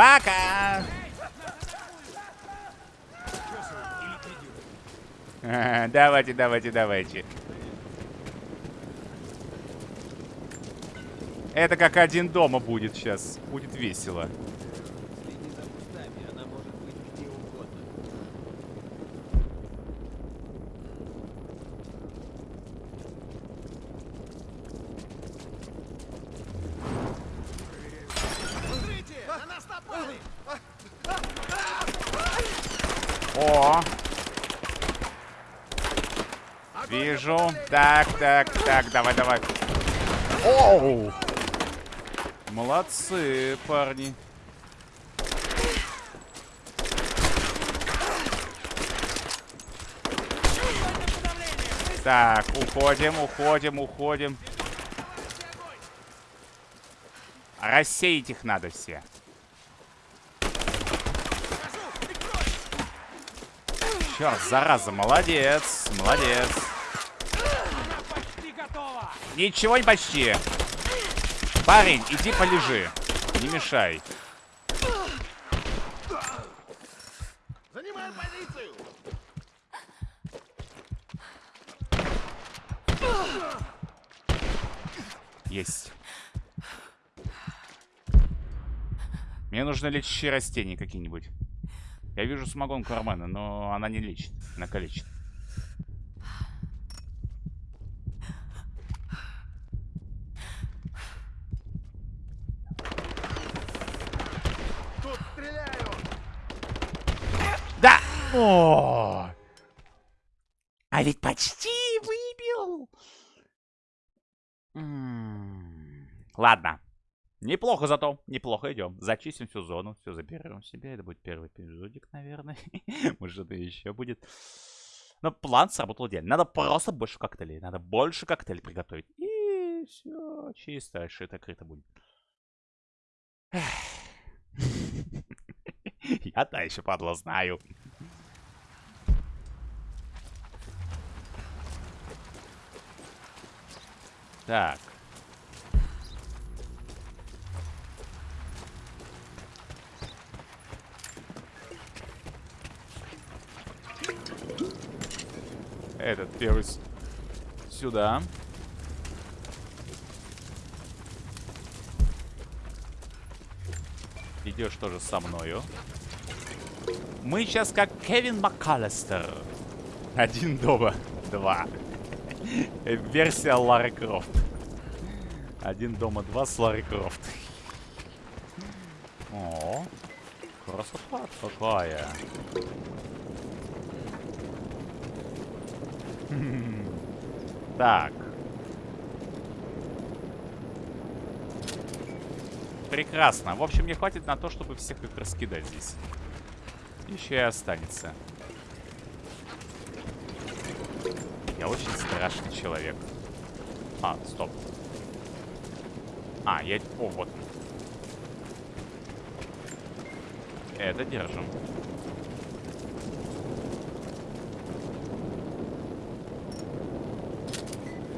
Пока! Давайте, давайте, давайте. Это как один дома будет сейчас. Будет весело. О! Вижу. Так, так, так, давай, давай. Оу! Молодцы, парни. Так, уходим, уходим, уходим. Рассеять их надо все. Черт, зараза, молодец, молодец. Ничего не почти. Парень, иди полежи. Не мешай.
Занимаем позицию!
Есть. Мне нужно лечащие растения какие-нибудь. Я вижу самогонку Армена, но она не лечит, она калечит.
Тут стреляю!
Да! О! А ведь почти выбил! Ладно. Неплохо зато, неплохо идем. Зачистим всю зону, все заберем себе. Это будет первый эпизодик, наверное. Может, что-то еще будет. Но план сработал идеально. Надо просто больше коктейлей. Надо больше коктейлей приготовить. И все, чисто, шито-крыто будет. Я та еще падла знаю. Так. Этот первый сюда. Идешь тоже со мною. Мы сейчас как Кевин МакКаллистер. Один дома, два. Версия Лары Крофт. Один дома, два с Ларой Крофт. О, красота какая. Так. Прекрасно. В общем, мне хватит на то, чтобы всех их раскидать здесь. Еще и останется. Я очень страшный человек. А, стоп. А, я... О, вот. Это держим.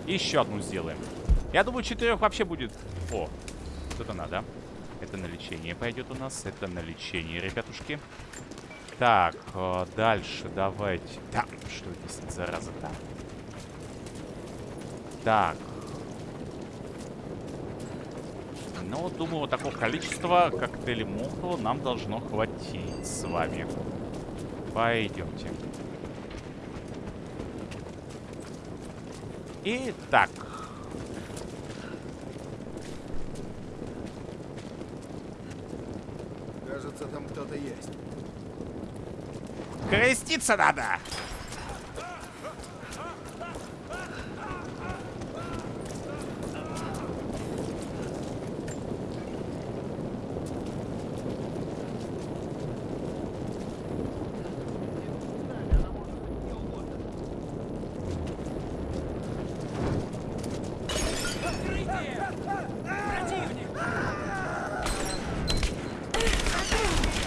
Еще одну сделаем. Я думаю, четырех вообще будет... О, вот это надо. Это на лечение пойдет у нас. Это на лечение, ребятушки. Так, э, дальше давайте... Да, что здесь, зараза-то? Так. Ну, думаю, вот такого количества коктейлей Молотова нам должно хватить с вами. Пойдемте. Итак.
Кажется, там кто-то есть.
Креститься надо!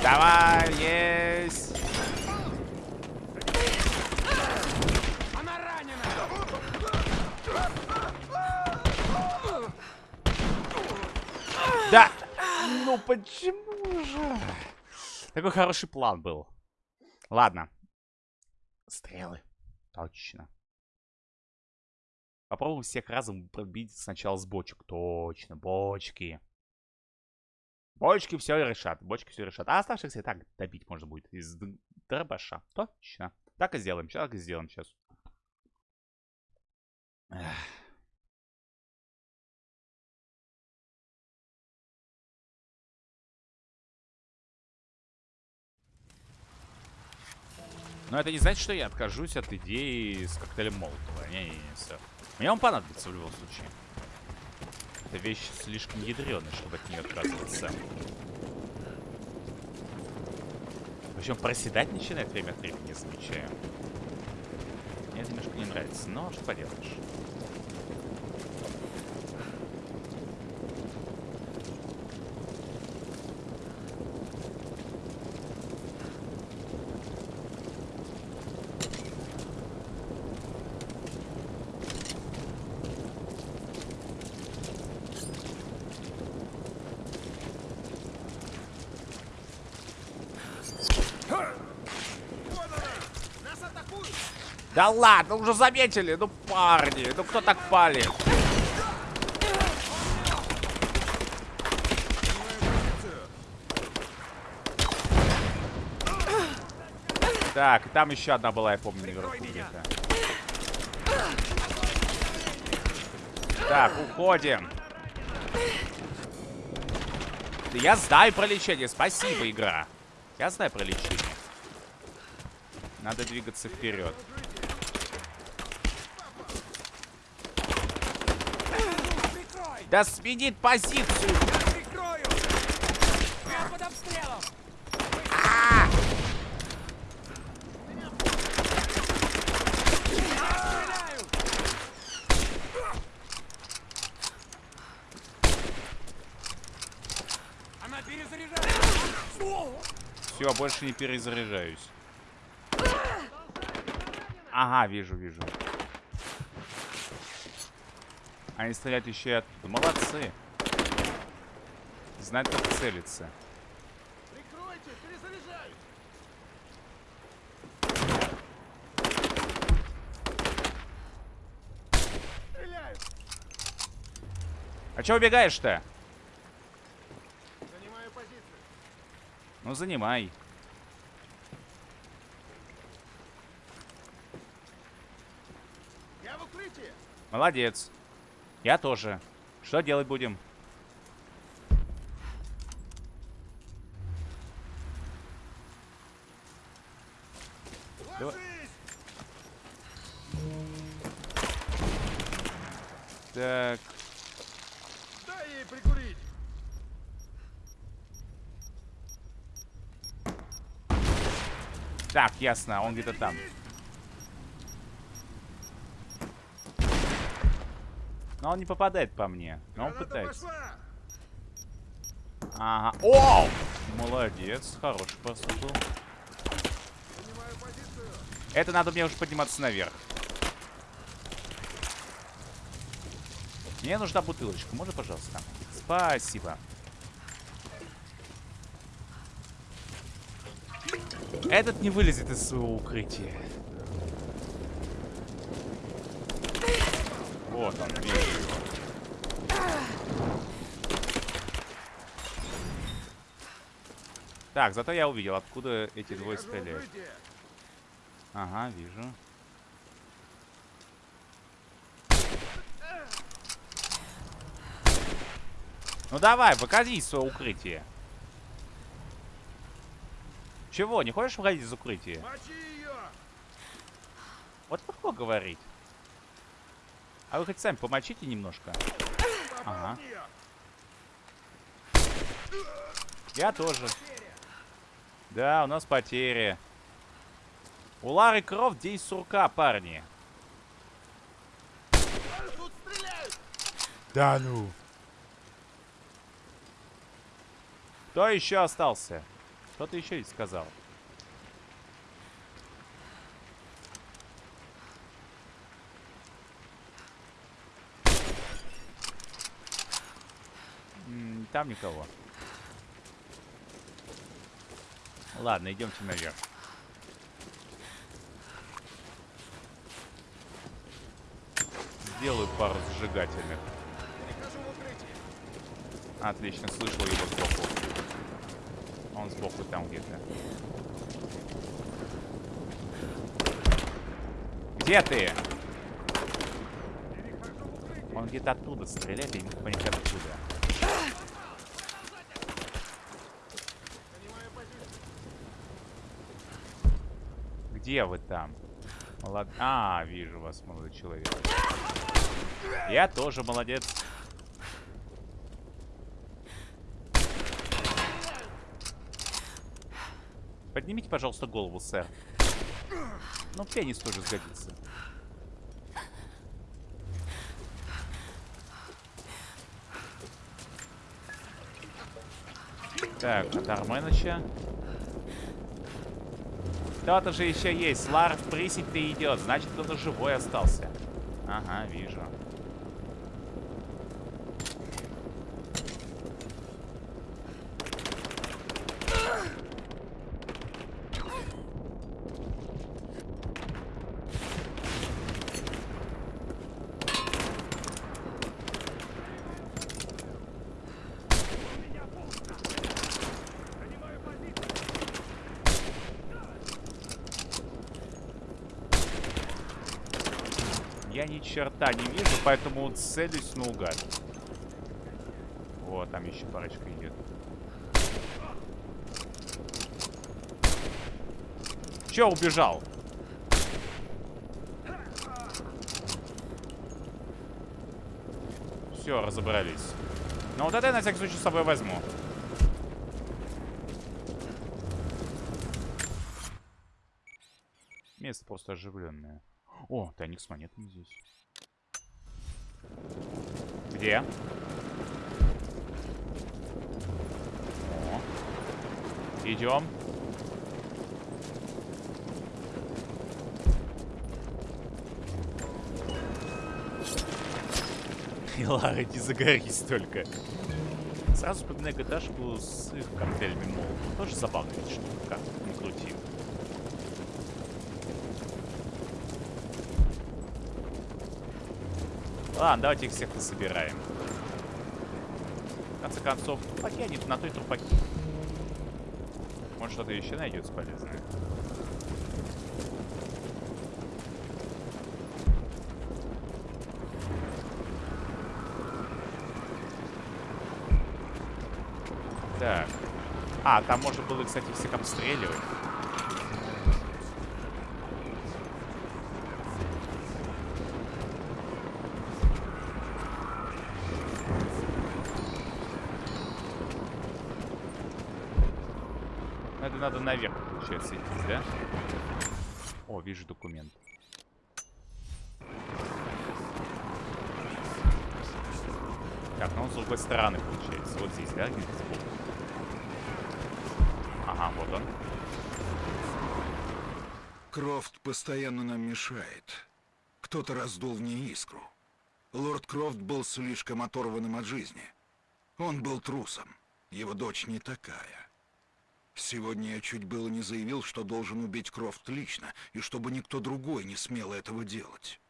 Давай, есть!
Она ранена!
Да! Ну почему же? Такой хороший план был. Ладно. Стрелы. Точно. Попробуем всех разом пробить сначала с бочек. Точно, бочки. Бочки все решат. Бочки все решат. А оставшихся и так добить можно будет из дробаша. Точно. Так и сделаем. Так и сделаем сейчас. Эх. Но это не значит, что я откажусь от идеи с коктейлем Молотова. Не-не-не, сэр. Мне он понадобится в любом случае. Эта вещь слишком ядреная, чтобы от нее отказываться. Причем проседать начинает время от времени, замечаю. Мне это немножко не нравится, но что поделаешь. Да ладно, уже заметили, ну парни, ну кто так палит? Так, там еще одна была, я помню, наверху где-то. Так, уходим. Я знаю про лечение, спасибо, игра. Я знаю про лечение. Надо двигаться вперед. Да сменит позицию.
Прикрою! Я под обстрелом!
А!
Она перезаряжается!
Все, больше не перезаряжаюсь. Ага, вижу, вижу. Они стреляют еще и оттуда. Молодцы. Знать, как целиться.
Прикройте, перезаряжаюсь! Стреляю!
А че убегаешь-то?
Занимаю позицию.
Ну, занимай.
Я в укрытии!
Молодец. Я тоже. Что делать будем? Давай. Так,
Дай ей прикурить!
так, ясно, он где-то там. Но он не попадает по мне. Но он пытается. Ага. О! Молодец. Хороший просто был. Это надо мне уже подниматься наверх. Мне нужна бутылочка. Можно, пожалуйста? Спасибо. Этот не вылезет из своего укрытия. Вот он, вижу его. Так, зато я увидел, откуда эти двое стреляют. Ага, вижу. Ну давай, выходи из своего укрытия. Чего, не хочешь выходить из укрытия? Вот легко говорить. А вы хоть сами помочите немножко? Ага. Я тоже. Да, у нас потери. У Лары Крофт день сурка, парни. Да ну. Кто еще остался? Кто-то еще сказал. М, Там никого. Ладно, идемте наверх. Сделаю пару зажигательных. Отлично, слышал его сбоку. Он сбоку там где-то. Где ты? Он где-то оттуда стреляет, я не понять откуда. Где вы там? Молод... А, вижу вас, молодой человек. Я тоже молодец. Поднимите, пожалуйста, голову, сэр. Ну, пенис тоже сгодится. Так, от Арменыча. Кто-то же еще есть. Лар в присядь-то идет. Значит, кто-то живой остался. Ага, вижу. Я ни черта не вижу, поэтому целюсь наугад. Вот, там еще парочка идет. Че убежал? Все, разобрались. Но вот это я на всякий случай с собой возьму. Место просто оживленное. О, тайник с монетами здесь. Где? О. Идем. И Лара, не загорись только. Сразу вспоминаю gta с их коктейлями, мол, тоже забавная штука, как ни крути. Ладно, давайте их всех насобираем. В конце концов, трупаки они на той трупаки. Может что-то еще найдется полезное. Так. А, там можно было, кстати, всех обстреливать. Это надо получается, идти, да? О, вижу документ. Так, ну он с другой стороны, получается. Вот здесь, да, где-то сбоку? Ага, вот он.
Крофт постоянно нам мешает. Кто-то раздул в ней искру. Лорд Крофт был слишком оторванным от жизни. Он был трусом. Его дочь не такая. Сегодня я чуть было не заявил, что должен убить Крофт лично, и чтобы никто другой не смел этого делать.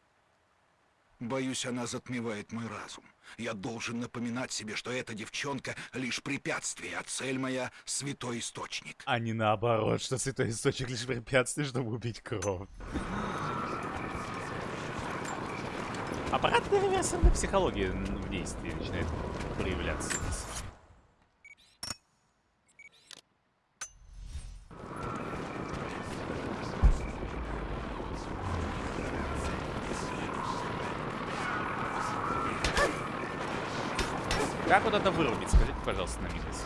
Боюсь, она затмевает мой разум. Я должен напоминать себе, что эта девчонка — лишь препятствие, а цель моя — святой источник.
А не наоборот, что святой источник лишь препятствие, чтобы убить кровь. Аппаратная реверсивная психология в действии начинает проявляться здесь. Как вот это вырубить? Скажите, пожалуйста, на милость.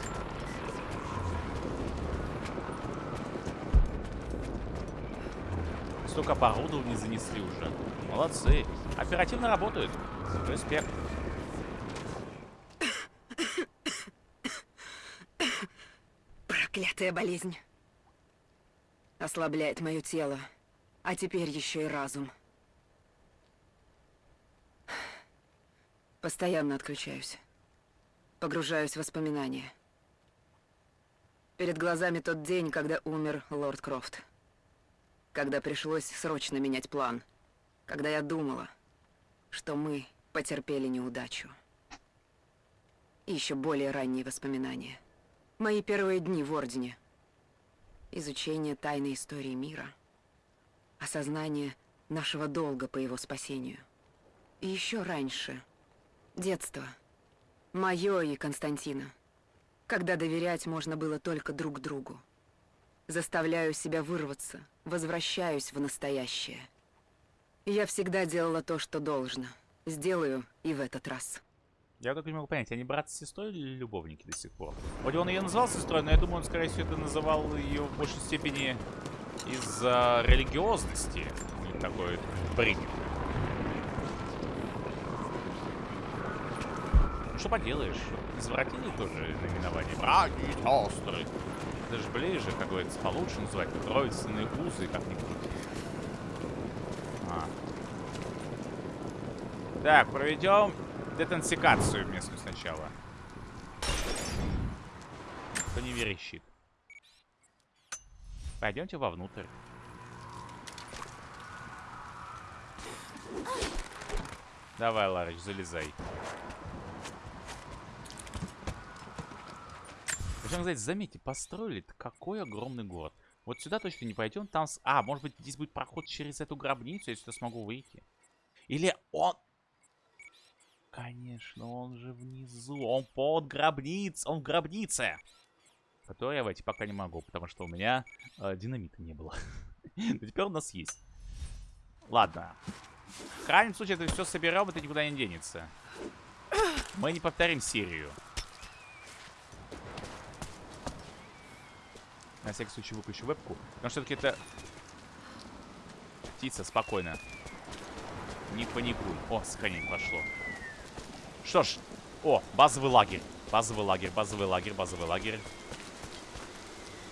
Столько оборудования занесли уже. Молодцы. Оперативно работают. Респект.
Проклятая болезнь. Ослабляет мое тело. А теперь еще и разум. Постоянно отключаюсь. Погружаюсь в воспоминания. Перед глазами тот день, когда умер лорд Крофт. Когда пришлось срочно менять план. Когда я думала, что мы потерпели неудачу. И еще более ранние воспоминания. Мои первые дни в Ордене. Изучение тайной истории мира. Осознание нашего долга по его спасению. И еще раньше. Детство. Мое и Константина. Когда доверять можно было только друг другу. Заставляю себя вырваться, возвращаюсь в настоящее. Я всегда делала то, что должно. Сделаю и в этот раз.
Я только не могу понять, они брат с сестрой или любовники до сих пор? Вроде он ее называл сестрой, но я думаю, он, скорее всего, это называл ее в большей степени из-за религиозности. Такой принято. Что поделаешь? Извратили тоже наименование. Браки и сестры. Это же ближе, как говорится, получше называть. Родственные узы, как ни крути. А. Так, проведем детенсикацию местную сначала. Кто не верещит. Пойдемте вовнутрь. Давай, Ларыч, залезай. Причем, кстати, заметьте, построили какой огромный город. Вот сюда точно не пойдем, там... С... А, может быть, здесь будет проход через эту гробницу, я сюда смогу выйти. Или он... Конечно, он же внизу. Он под гробниц. Он в гробнице. Которую я войти пока не могу, потому что у меня э, динамита не было. Но теперь у нас есть. Ладно. В крайнем случае, это все соберем, это никуда не денется. Мы не повторим серию. На всякий случай выключу вебку. Потому что все-таки это... Птица, спокойно. Не паникуй. О, сохранение пошло. Что ж. О, базовый лагерь. Базовый лагерь, базовый лагерь, базовый лагерь.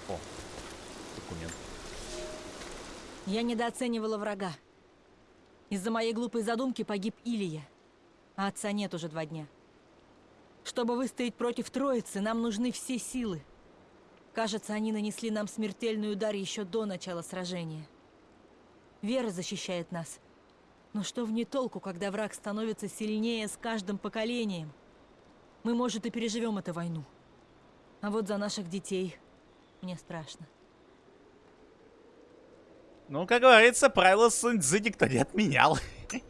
О, документ.
Я недооценивала врага. Из-за моей глупой задумки погиб Илья.
а отца нет уже два дня. Чтобы выстоять против троицы, нам нужны все силы. Кажется, они нанесли нам смертельный удар еще до начала сражения. Вера защищает нас. Но что в толку, когда враг становится сильнее с каждым поколением? Мы, может, и переживем эту войну. А вот за наших детей мне страшно.
Ну, как говорится, правила Суньцзы никто не отменял.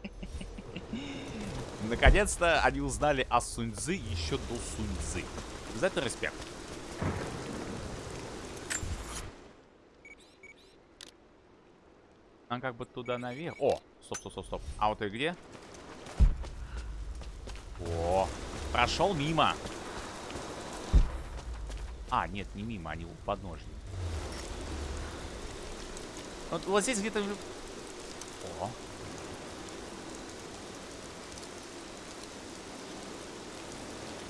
Наконец-то они узнали о Суньцзы еще до Суньцзы. За это респект. Нам как бы туда наверх. О, стоп, стоп, стоп, стоп. А вот и где? О, прошел мимо. А, нет, не мимо, они у подножья. Вот, вот здесь где-то... О.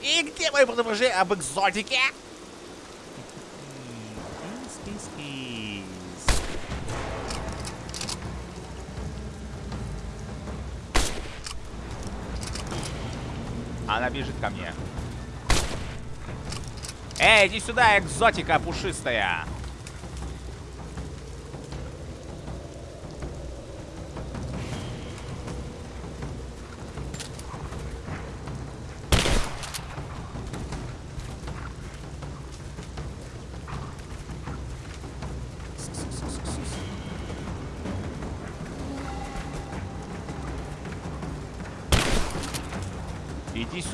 И где мои предупреждения об экзотике? Она бежит ко мне. Эй, иди сюда, экзотика пушистая.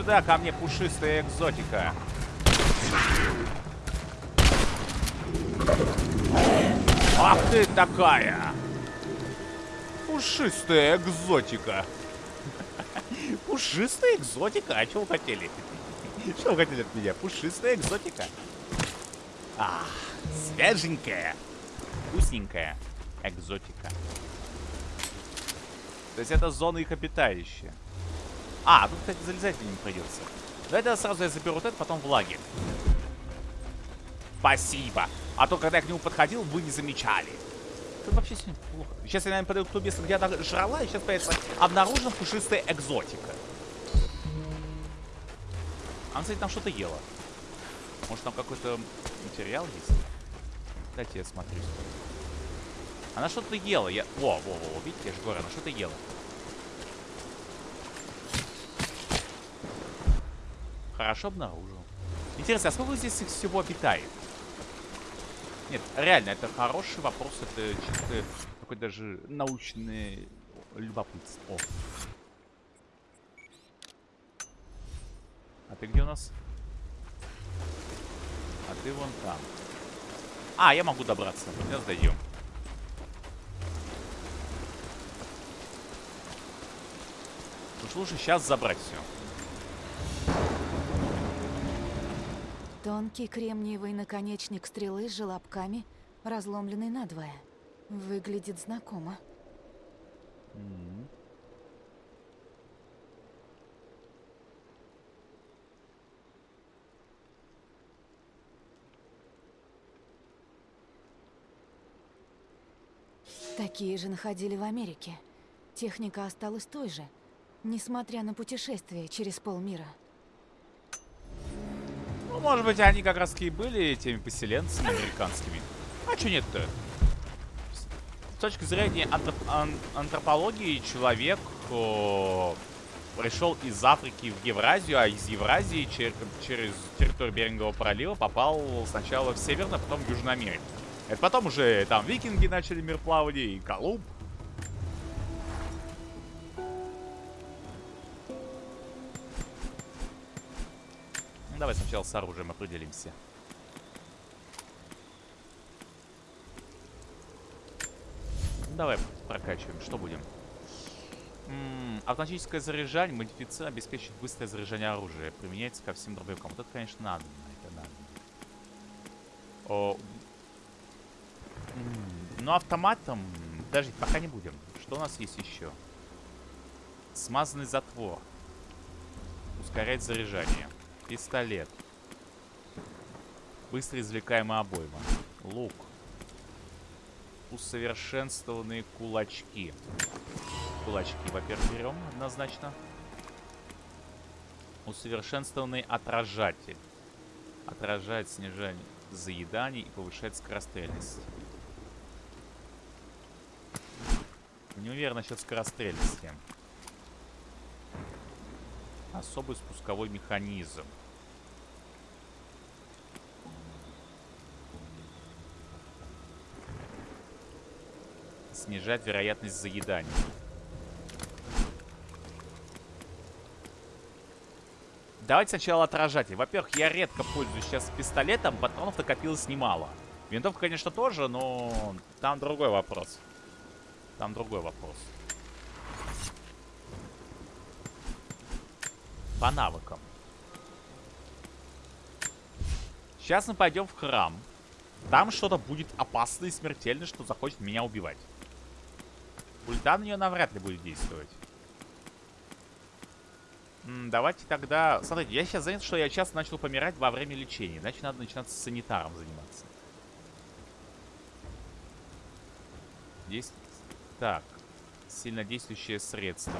Сюда, ко мне пушистая экзотика. Ах ты такая! Пушистая экзотика. Пушистая экзотика? А что вы хотели? Что вы хотели от меня? Пушистая экзотика. А, свеженькая. Вкусненькая экзотика. То есть это зона их обитающая. А, тут, кстати, залезать не придется. Давайте сразу я заберу вот это, потом в лагерь. Спасибо. А то, когда я к нему подходил, вы не замечали. Тут вообще сегодня плохо. Сейчас я, наверное, подойду к тому месту, где она жрала, и сейчас появится обнаружена пушистая экзотика. Она, кстати, там что-то ела. Может, там какой-то материал есть? Дайте я смотрю. Она что-то ела. Я... Во, во, во, видите, я же говорю, она что-то ела. Хорошо обнаружил. Интересно, а сколько здесь их всего обитает? Нет, реально, это хороший вопрос. Это чисто такой даже научный любопытство. А ты где у нас? А ты вон там. А, я могу добраться. Сейчас дойдем. Уж лучше сейчас забрать все.
Тонкий кремниевый наконечник стрелы с желобками, разломленный надвое. Выглядит знакомо.
Mm -hmm.
Такие же находили в Америке. Техника осталась той же, несмотря на путешествие через полмира.
Ну, может быть, они как раз и были теми поселенцами американскими. А что нет-то? С точки зрения антроп ан антропологии, человек о, пришел из Африки в Евразию, а из Евразии чер через территорию Берингового пролива попал сначала в Северную, а потом в Южную Америку. Это потом уже там викинги начали мир плавания и Колумб. Давай сначала с оружием определимся. Давай прокачиваем. Что будем? М -м, автоматическое заряжание модифицировано обеспечивает быстрое заряжание оружия. Применяется ко всем дробовикам. Вот это, конечно, надо. Это надо. О, ну, автоматом... Даже пока не будем. Что у нас есть еще? Смазанный затвор. Ускорять заряжание. Пистолет. Быстро извлекаемая обойма. Лук. Усовершенствованные кулачки. Кулачки, во-первых, берем однозначно. Усовершенствованный отражатель. Отражает снижение заеданий и повышает скорострельность. Не уверен насчет скорострельности. Особый спусковой механизм. Снижать вероятность заедания. Давайте сначала отражатель. Во-первых, я редко пользуюсь сейчас пистолетом, патронов накопилось немало. Винтовка, конечно, тоже, но там другой вопрос. Там другой вопрос. По навыкам. Сейчас мы пойдем в храм. Там что-то будет опасное и смертельное, что захочет меня убивать. Ульта на нее навряд ли будет действовать. М давайте тогда... Смотрите, я сейчас занят, что я часто начал помирать во время лечения. Значит, надо начинать с санитаром заниматься. Здесь... Так. Сильнодействующее средство.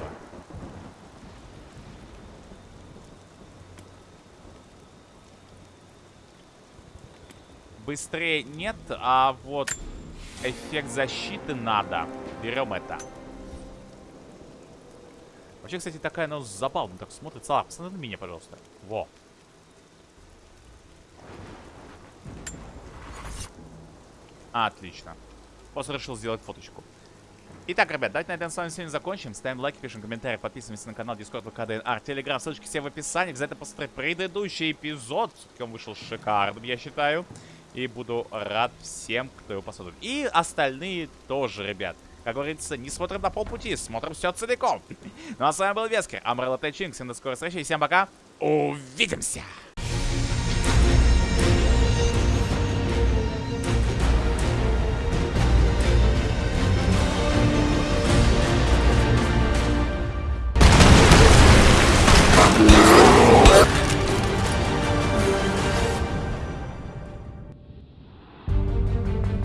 Быстрее нет, а вот эффект защиты надо. Берем это. Вообще, кстати, такая, ну, забавно так смотрится. А, посмотри на меня, пожалуйста. Во. Отлично. Просто решил сделать фоточку. Итак, ребят, давайте на этом с вами сегодня закончим. Ставим лайки, пишем комментарии, подписываемся на канал Discord, ВК, ДНР, Телеграм. Ссылочки все в описании. Обязательно посмотреть предыдущий эпизод. Все-таки он вышел шикарным, я считаю. И буду рад всем, кто его посмотрит. И остальные тоже, ребят. Как говорится, не смотрим на полпути, смотрим все целиком. ну а с вами был Вескер, Амрелла Тэчинг. Всем до скорой встречи и всем пока. Увидимся!